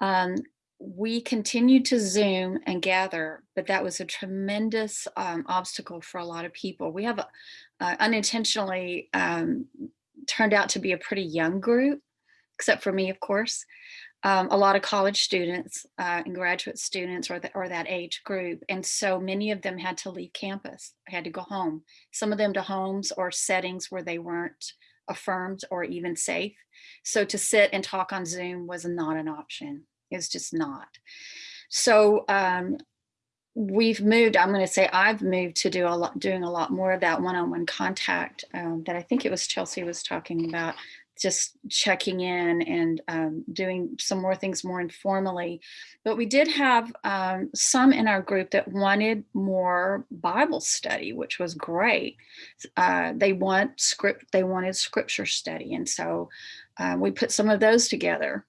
Speaker 4: Um, we continued to Zoom and gather, but that was a tremendous um, obstacle for a lot of people. We have uh, unintentionally um, turned out to be a pretty young group, except for me, of course. Um, a lot of college students uh, and graduate students or, the, or that age group. And so many of them had to leave campus, had to go home, some of them to homes or settings where they weren't affirmed or even safe. So to sit and talk on Zoom was not an option. It's just not. So um, we've moved, I'm gonna say I've moved to do a lot, doing a lot more of that one-on-one -on -one contact um, that I think it was Chelsea was talking about just checking in and um, doing some more things more informally. But we did have um, some in our group that wanted more Bible study, which was great. Uh, they want script, they wanted scripture study. And so uh, we put some of those together.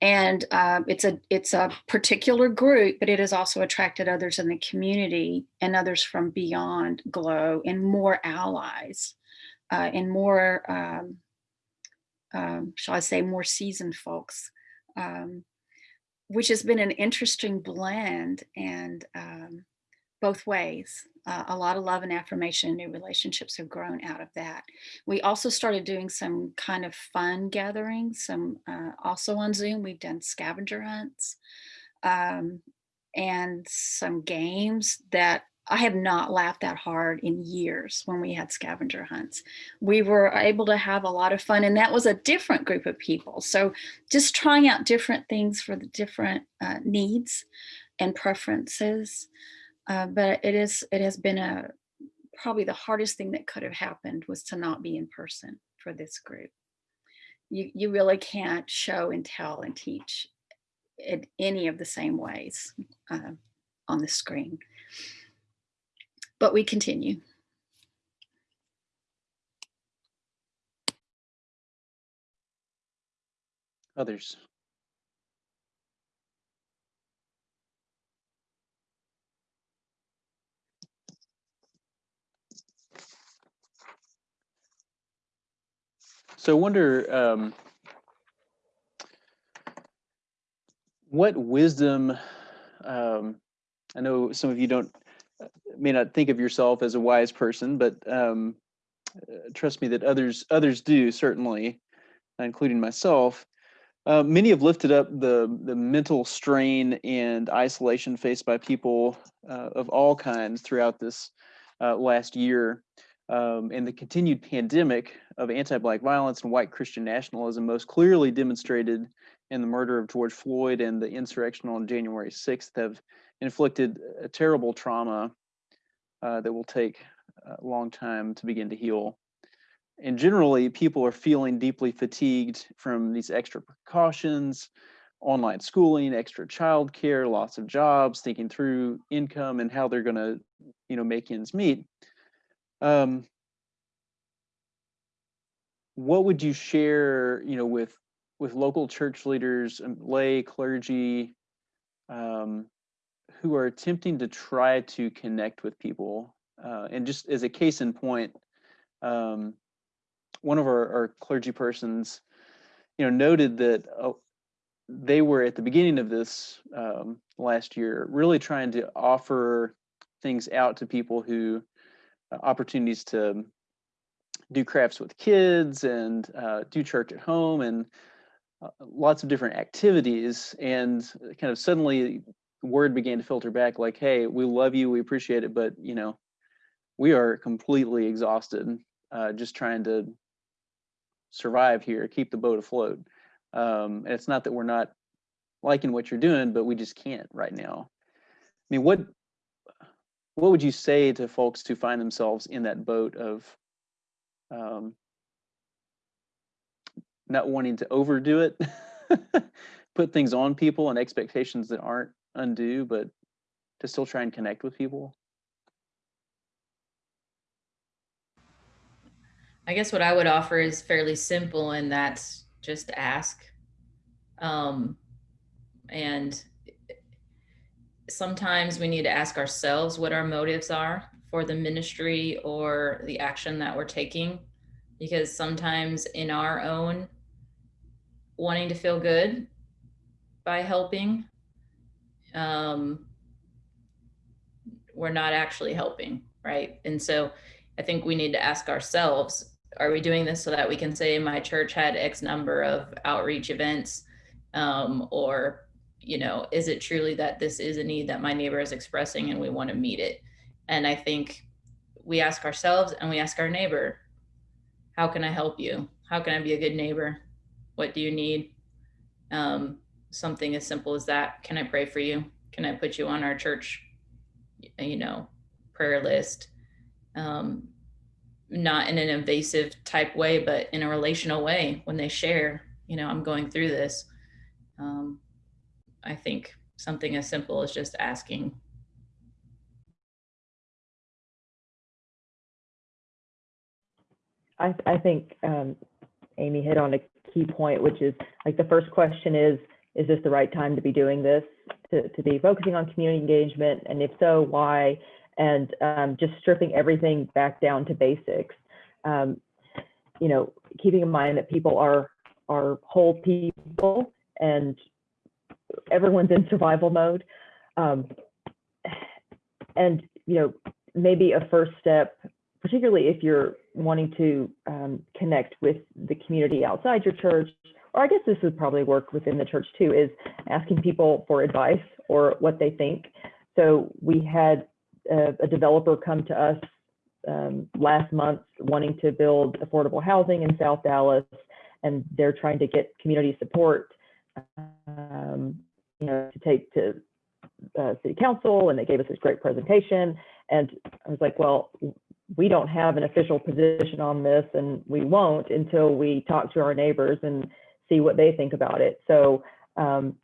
Speaker 4: And uh, it's a it's a particular group, but it has also attracted others in the community and others from beyond Glow and more allies uh, and more um, um, shall I say, more seasoned folks, um, which has been an interesting blend and um, both ways. Uh, a lot of love and affirmation new relationships have grown out of that. We also started doing some kind of fun gatherings, some uh, also on Zoom. We've done scavenger hunts um, and some games that I have not laughed that hard in years when we had scavenger hunts. We were able to have a lot of fun and that was a different group of people. So just trying out different things for the different uh, needs and preferences. Uh, but it is it has been a probably the hardest thing that could have happened was to not be in person for this group. You, you really can't show and tell and teach in any of the same ways uh, on the screen but we continue.
Speaker 2: Others. So I wonder um, what wisdom, um, I know some of you don't may not think of yourself as a wise person, but um, uh, trust me that others others do certainly, including myself. Uh, many have lifted up the the mental strain and isolation faced by people uh, of all kinds throughout this uh, last year, um, and the continued pandemic of anti-black violence and white Christian nationalism most clearly demonstrated in the murder of George Floyd and the insurrection on January 6th have inflicted a terrible trauma uh, that will take a long time to begin to heal. And generally, people are feeling deeply fatigued from these extra precautions, online schooling, extra childcare, lots of jobs, thinking through income and how they're going to, you know, make ends meet. Um, what would you share, you know, with with local church leaders, um, lay clergy, um, who are attempting to try to connect with people. Uh, and just as a case in point, um, one of our, our, clergy persons, you know, noted that uh, they were at the beginning of this um, last year really trying to offer things out to people who uh, opportunities to do crafts with kids and uh, do church at home and uh, lots of different activities and kind of suddenly word began to filter back like hey we love you we appreciate it but you know we are completely exhausted uh, just trying to survive here keep the boat afloat. Um, and it's not that we're not liking what you're doing but we just can't right now. I mean what what would you say to folks to find themselves in that boat of um, not wanting to overdo it put things on people and expectations that aren't undue, but to still try and connect with people?
Speaker 3: I guess what I would offer is fairly simple, and that's just ask. Um, and sometimes we need to ask ourselves what our motives are for the ministry or the action that we're taking, because sometimes in our own wanting to feel good by helping, um, we're not actually helping, right? And so I think we need to ask ourselves, are we doing this so that we can say my church had X number of outreach events? Um, or, you know, is it truly that this is a need that my neighbor is expressing and we want to meet it? And I think we ask ourselves and we ask our neighbor, how can I help you? How can I be a good neighbor? What do you need? Um, something as simple as that. Can I pray for you? Can I put you on our church, you know, prayer list? Um, not in an invasive type way, but in a relational way when they share, you know, I'm going through this. Um, I think something as simple as just asking.
Speaker 6: I, I think um, Amy hit on a key point, which is like the first question is, is this the right time to be doing this, to, to be focusing on community engagement? And if so, why? And um, just stripping everything back down to basics. Um, you know, keeping in mind that people are are whole people and everyone's in survival mode. Um, and you know, maybe a first step, particularly if you're wanting to um, connect with the community outside your church or I guess this would probably work within the church too, is asking people for advice or what they think. So we had a, a developer come to us um, last month wanting to build affordable housing in South Dallas, and they're trying to get community support, um, you know, to take to uh, city council, and they gave us this great presentation. And I was like, well, we don't have an official position on this, and we won't until we talk to our neighbors and see what they think about it. So, um,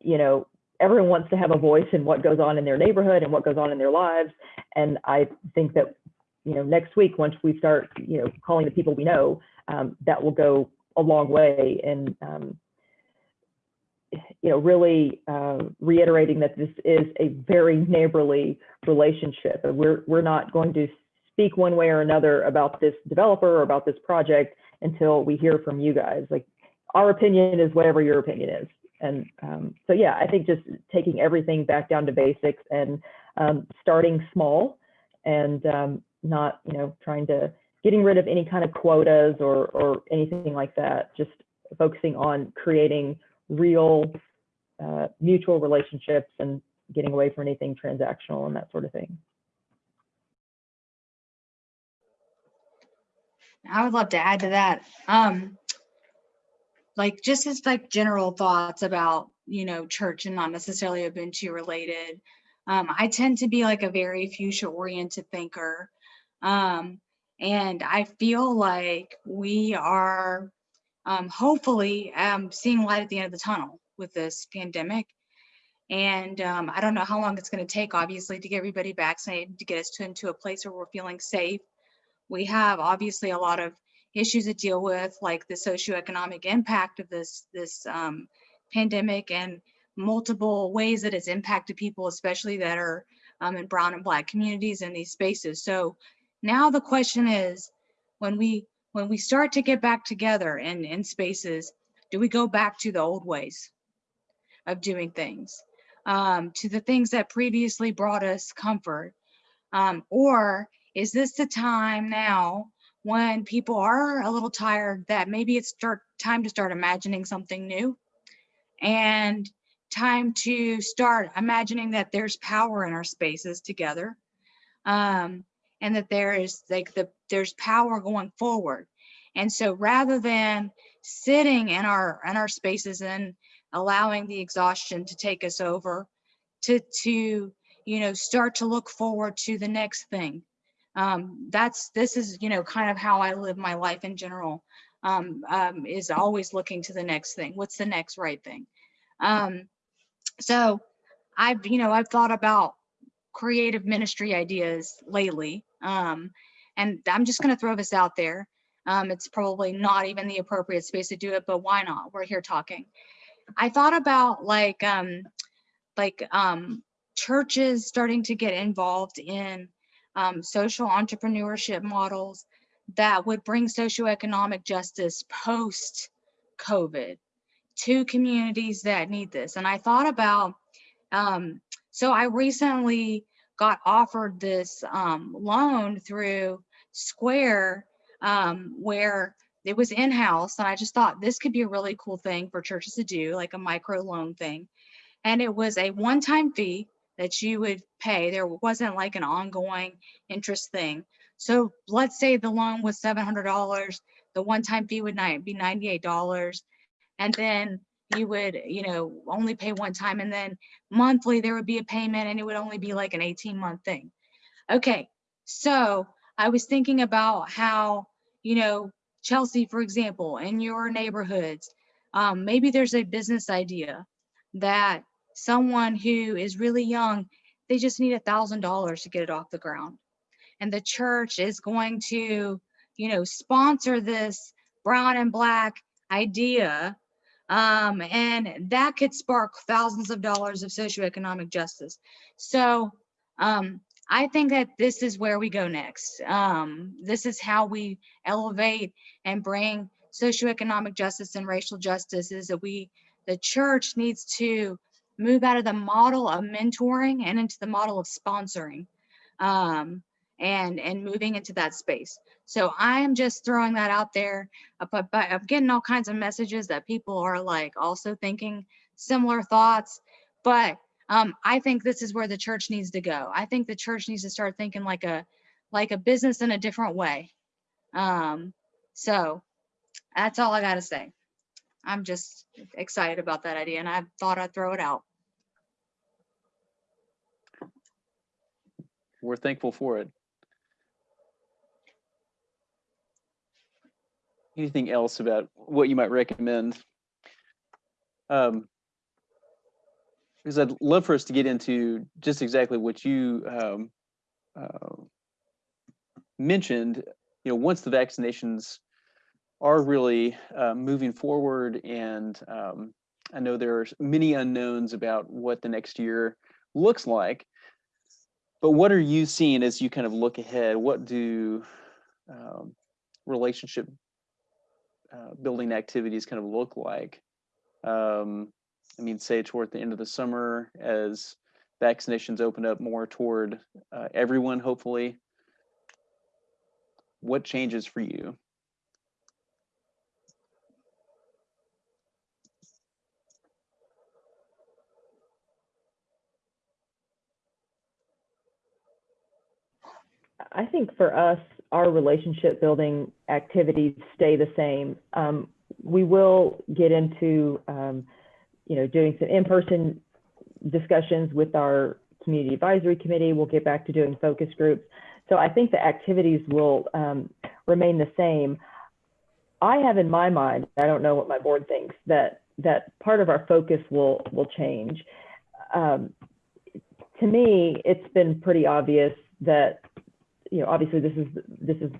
Speaker 6: you know, everyone wants to have a voice in what goes on in their neighborhood and what goes on in their lives. And I think that, you know, next week, once we start, you know, calling the people we know, um, that will go a long way in, um, you know, really uh, reiterating that this is a very neighborly relationship. We're, we're not going to speak one way or another about this developer or about this project until we hear from you guys. Like our opinion is whatever your opinion is. And um, so, yeah, I think just taking everything back down to basics and um, starting small and um, not, you know, trying to getting rid of any kind of quotas or, or anything like that, just focusing on creating real uh, mutual relationships and getting away from anything transactional and that sort of thing.
Speaker 5: I would love to add to that. Um, like just as like general thoughts about, you know, church and not necessarily Ubuntu related. Um, I tend to be like a very future oriented thinker. Um, and I feel like we are um, hopefully um, seeing light at the end of the tunnel with this pandemic. And um, I don't know how long it's going to take, obviously, to get everybody vaccinated, to get us to, into a place where we're feeling safe. We have obviously a lot of issues to deal with, like the socioeconomic impact of this this um, pandemic and multiple ways that it's impacted people, especially that are um, in brown and black communities in these spaces. So now the question is, when we when we start to get back together in in spaces, do we go back to the old ways of doing things, um, to the things that previously brought us comfort, um, or is this the time now when people are a little tired that maybe it's start time to start imagining something new. And time to start imagining that there's power in our spaces together. Um, and that there is like the there's power going forward. And so rather than sitting in our in our spaces and allowing the exhaustion to take us over to to you know start to look forward to the next thing um, that's this is you know kind of how I live my life in general. Um, um, is always looking to the next thing. What's the next right thing? Um, so I've you know I've thought about creative ministry ideas lately. Um, and I'm just going to throw this out there. Um, it's probably not even the appropriate space to do it but why not? We're here talking. I thought about like um, like um, churches starting to get involved in um, social entrepreneurship models that would bring socioeconomic justice post COVID to communities that need this. And I thought about, um, so I recently got offered this um, loan through Square um, where it was in-house and I just thought this could be a really cool thing for churches to do, like a micro loan thing. And it was a one-time fee that you would pay. There wasn't like an ongoing interest thing. So let's say the loan was $700, the one-time fee would be $98. And then you would, you know, only pay one time and then monthly there would be a payment and it would only be like an 18 month thing. Okay, so I was thinking about how, you know, Chelsea, for example, in your neighborhoods, um, maybe there's a business idea that someone who is really young, they just need a thousand dollars to get it off the ground. And the church is going to, you know, sponsor this brown and black idea. Um, and that could spark thousands of dollars of socioeconomic justice. So um, I think that this is where we go next. Um, this is how we elevate and bring socioeconomic justice and racial justice is that we, the church needs to move out of the model of mentoring and into the model of sponsoring um, and, and moving into that space. So I am just throwing that out there, uh, but, but I'm getting all kinds of messages that people are like also thinking similar thoughts, but um, I think this is where the church needs to go. I think the church needs to start thinking like a, like a business in a different way. Um, so that's all I got to say. I'm just excited about that idea and I thought I'd throw it out.
Speaker 2: We're thankful for it. Anything else about what you might recommend? Um, because I'd love for us to get into just exactly what you um, uh, mentioned. You know, once the vaccinations are really uh, moving forward and um, I know there are many unknowns about what the next year looks like, but what are you seeing as you kind of look ahead? What do um, relationship uh, building activities kind of look like? Um, I mean, say toward the end of the summer as vaccinations open up more toward uh, everyone, hopefully. What changes for you?
Speaker 6: I think for us, our relationship building activities stay the same. Um, we will get into, um, you know, doing some in-person discussions with our community advisory committee. We'll get back to doing focus groups. So I think the activities will um, remain the same. I have in my mind, I don't know what my board thinks, that that part of our focus will will change. Um, to me, it's been pretty obvious that you know, obviously this is this is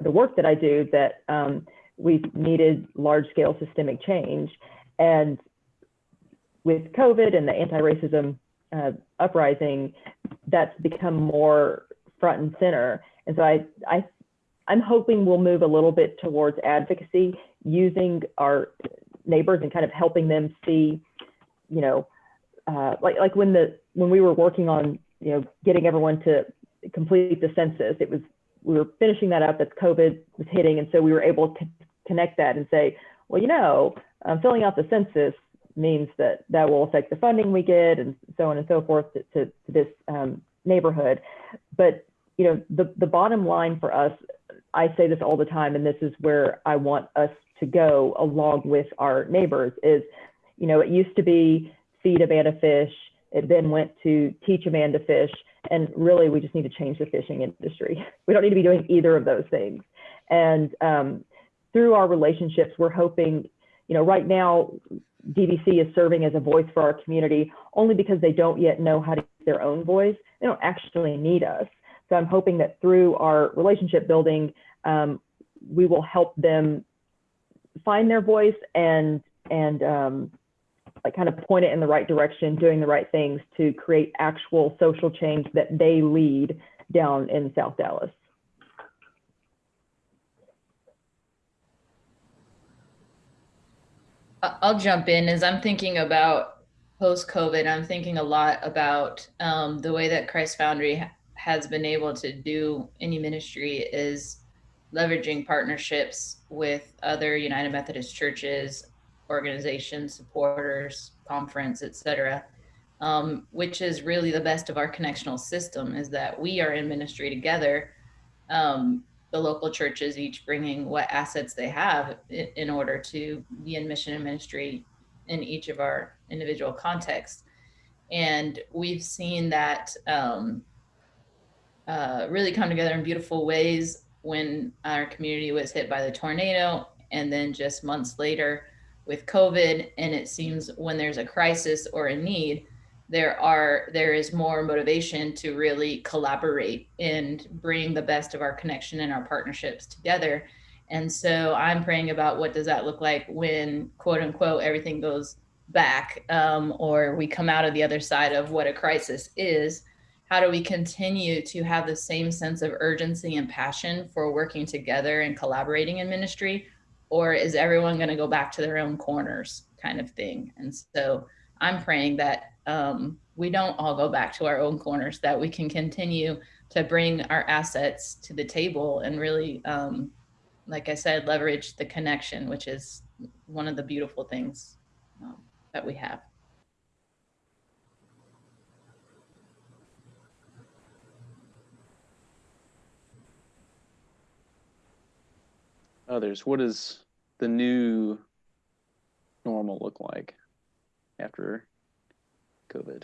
Speaker 6: the work that I do that um, we've needed large scale systemic change, and with COVID and the anti-racism uh, uprising, that's become more front and center. And so I I I'm hoping we'll move a little bit towards advocacy, using our neighbors and kind of helping them see, you know, uh, like like when the when we were working on you know getting everyone to complete the census. It was we were finishing that up as COVID was hitting, and so we were able to connect that and say, well, you know, um, filling out the census means that that will affect the funding we get, and so on and so forth to, to, to this um, neighborhood. But you know, the the bottom line for us, I say this all the time, and this is where I want us to go along with our neighbors. Is you know, it used to be feed a man to fish. It then went to teach a man to fish and really, we just need to change the fishing industry. We don't need to be doing either of those things. And um, through our relationships, we're hoping, you know, right now, DBC is serving as a voice for our community only because they don't yet know how to use their own voice. They don't actually need us. So I'm hoping that through our relationship building, um, we will help them find their voice and and um, like kind of point it in the right direction, doing the right things to create actual social change that they lead down in South Dallas.
Speaker 3: I'll jump in as I'm thinking about post COVID. I'm thinking a lot about um, the way that Christ Foundry has been able to do any ministry is leveraging partnerships with other United Methodist churches organizations, supporters, conference, etc. Um, which is really the best of our connectional system is that we are in ministry together. Um, the local churches each bringing what assets they have in, in order to be in mission and ministry in each of our individual contexts. And we've seen that um, uh, really come together in beautiful ways when our community was hit by the tornado. And then just months later, with COVID, and it seems when there's a crisis or a need, there are there is more motivation to really collaborate and bring the best of our connection and our partnerships together. And so I'm praying about what does that look like when quote unquote everything goes back um, or we come out of the other side of what a crisis is. How do we continue to have the same sense of urgency and passion for working together and collaborating in ministry or is everyone going to go back to their own corners kind of thing? And so i'm praying that um, we don't all go back to our own corners that we can continue to bring our assets to the table and really um, like i said leverage the connection which is one of the beautiful things um, that we have
Speaker 2: others, what does the new normal look like after COVID?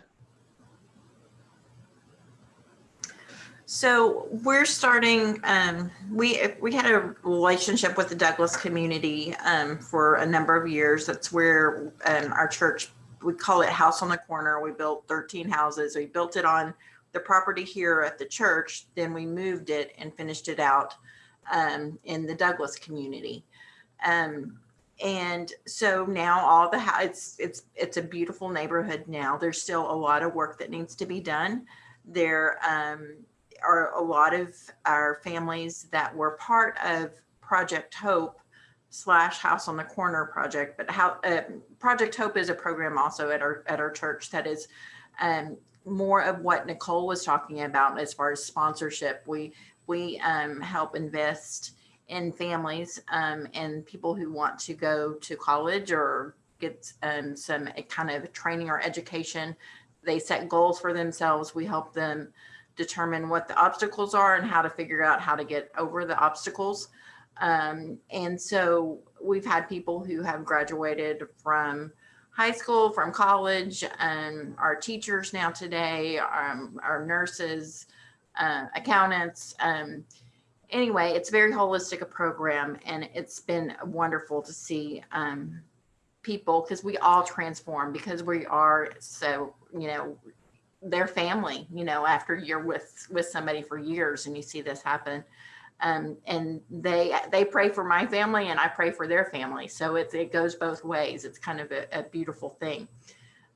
Speaker 7: So we're starting. Um, we we had a relationship with the Douglas community um, for a number of years. That's where um, our church we call it House on the Corner. We built 13 houses. We built it on the property here at the church. Then we moved it and finished it out um, in the Douglas community. Um, and so now all the it's it's it's a beautiful neighborhood now. There's still a lot of work that needs to be done. There um, are a lot of our families that were part of Project Hope slash House on the Corner project. But how uh, Project Hope is a program also at our at our church that is um, more of what Nicole was talking about as far as sponsorship. We we um, help invest in families um, and people who want to go to college or get um, some kind of training or education. They set goals for themselves. We help them determine what the obstacles are and how to figure out how to get over the obstacles. Um, and so we've had people who have graduated from high school, from college, and our teachers now today, um, our nurses, uh, accountants. Um, anyway, it's very holistic a program, and it's been wonderful to see um, people because we all transform because we are so you know their family you know after you're with with somebody for years and you see this happen um, and they they pray for my family and I pray for their family. So it, it goes both ways. It's kind of a, a beautiful thing.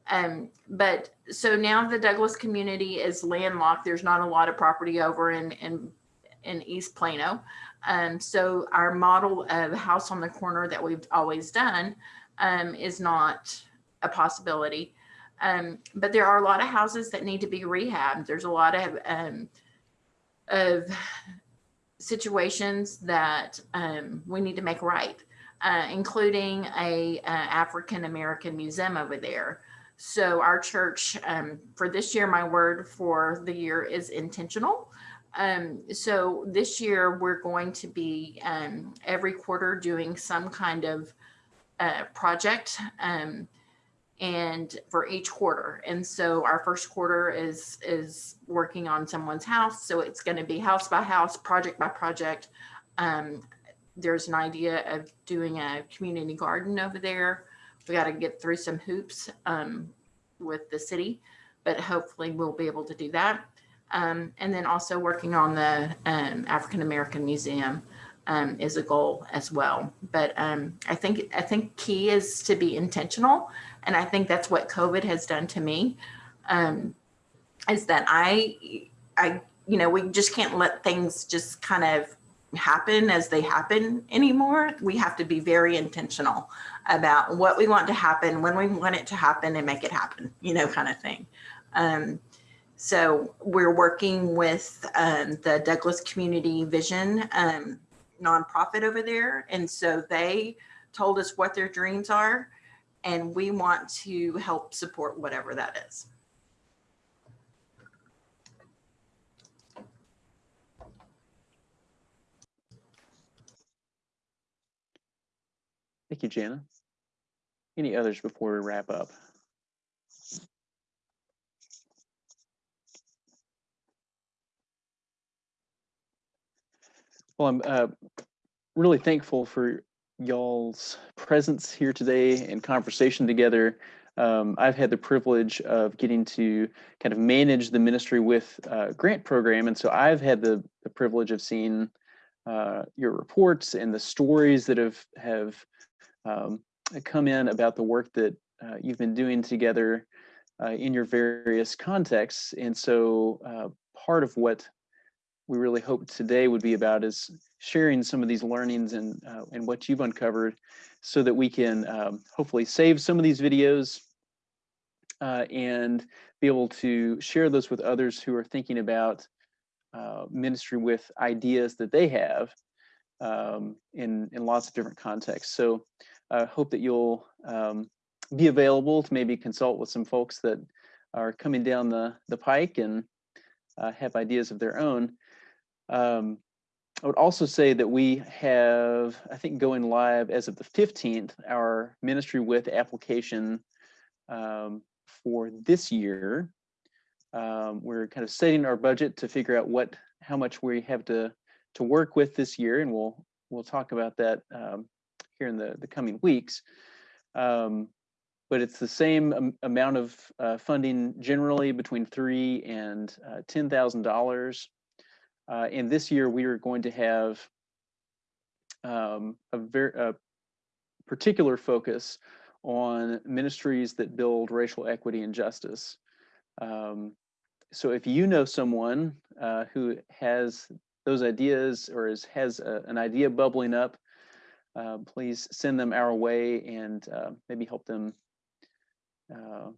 Speaker 7: Um, but so now the Douglas community is landlocked. There's not a lot of property over in in, in East Plano. Um, so our model of house on the corner that we've always done um, is not a possibility. Um, but there are a lot of houses that need to be rehabbed. There's a lot of um, of situations that um, we need to make right, uh, including a, a African American museum over there. So our church um, for this year, my word for the year is intentional. Um, so this year we're going to be um, every quarter doing some kind of uh, project. Um, and for each quarter. And so our first quarter is is working on someone's house. So it's going to be house by house, project by project. Um, there's an idea of doing a community garden over there. We got to get through some hoops um, with the city, but hopefully we'll be able to do that. Um, and then also working on the um, African American Museum um, is a goal as well. But um, I think I think key is to be intentional, and I think that's what COVID has done to me. Um, is that I I you know we just can't let things just kind of happen as they happen anymore. We have to be very intentional about what we want to happen, when we want it to happen, and make it happen. You know, kind of thing. Um, so we're working with um, the Douglas Community Vision um, nonprofit over there. And so they told us what their dreams are, and we want to help support whatever that is.
Speaker 2: Thank you, Jana. Any others before we wrap up? Well, I'm uh, really thankful for y'all's presence here today and conversation together. Um, I've had the privilege of getting to kind of manage the ministry with uh, grant program. And so I've had the, the privilege of seeing uh, your reports and the stories that have, have um, come in about the work that uh, you've been doing together uh, in your various contexts. And so uh, part of what we really hope today would be about is sharing some of these learnings and uh, and what you've uncovered so that we can um, hopefully save some of these videos uh, and be able to share those with others who are thinking about uh, ministry with ideas that they have um, in, in lots of different contexts. So I hope that you'll um, be available to maybe consult with some folks that are coming down the, the pike and uh, have ideas of their own. Um, I would also say that we have, I think, going live as of the 15th, our ministry with application um, for this year. Um, we're kind of setting our budget to figure out what, how much we have to to work with this year, and we'll we'll talk about that um, here in the the coming weeks. Um, but it's the same amount of uh, funding generally between three and uh, ten thousand dollars uh, and this year we are going to have um, a very a particular focus on ministries that build racial equity and justice. Um, so if you know someone uh, who has those ideas or is, has a, an idea bubbling up uh, please send them our way and uh, maybe help them uh,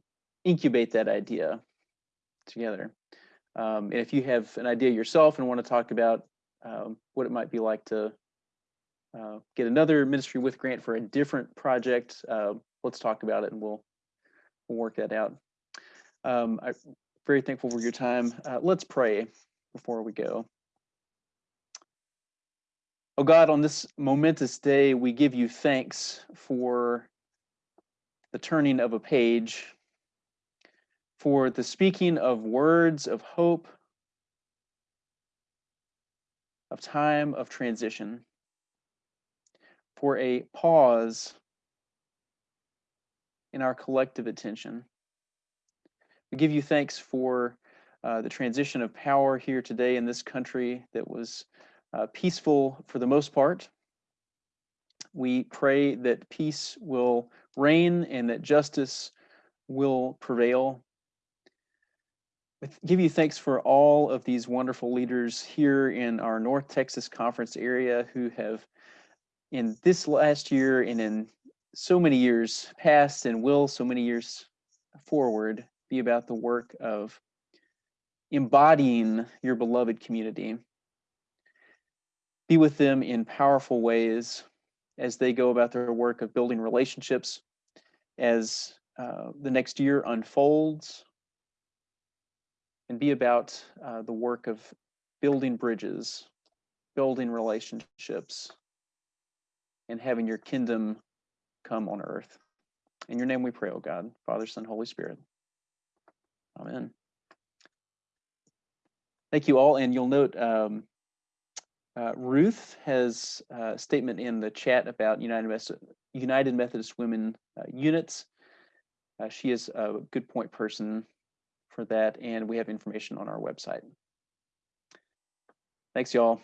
Speaker 2: incubate that idea together. Um, and if you have an idea yourself and want to talk about um, what it might be like to uh, get another ministry with grant for a different project, uh, let's talk about it and we'll we'll work that out. Um, I'm very thankful for your time. Uh, let's pray before we go. Oh God, on this momentous day, we give you thanks for the turning of a page, for the speaking of words of hope, of time of transition, for a pause in our collective attention. We give you thanks for uh, the transition of power here today in this country that was uh, peaceful for the most part. We pray that peace will reign and that justice will prevail. Give you thanks for all of these wonderful leaders here in our North Texas Conference area who have, in this last year and in so many years past and will so many years forward, be about the work of embodying your beloved community. Be with them in powerful ways as they go about their work of building relationships as uh, the next year unfolds and be about uh, the work of building bridges, building relationships, and having your kingdom come on earth. In your name we pray, O God, Father, Son, Holy Spirit. Amen. Thank you all. And you'll note um, uh, Ruth has a statement in the chat about United, Methodist, United Methodist Women uh, units. Uh, she is a good point person for that, and we have information on our website. Thanks, y'all.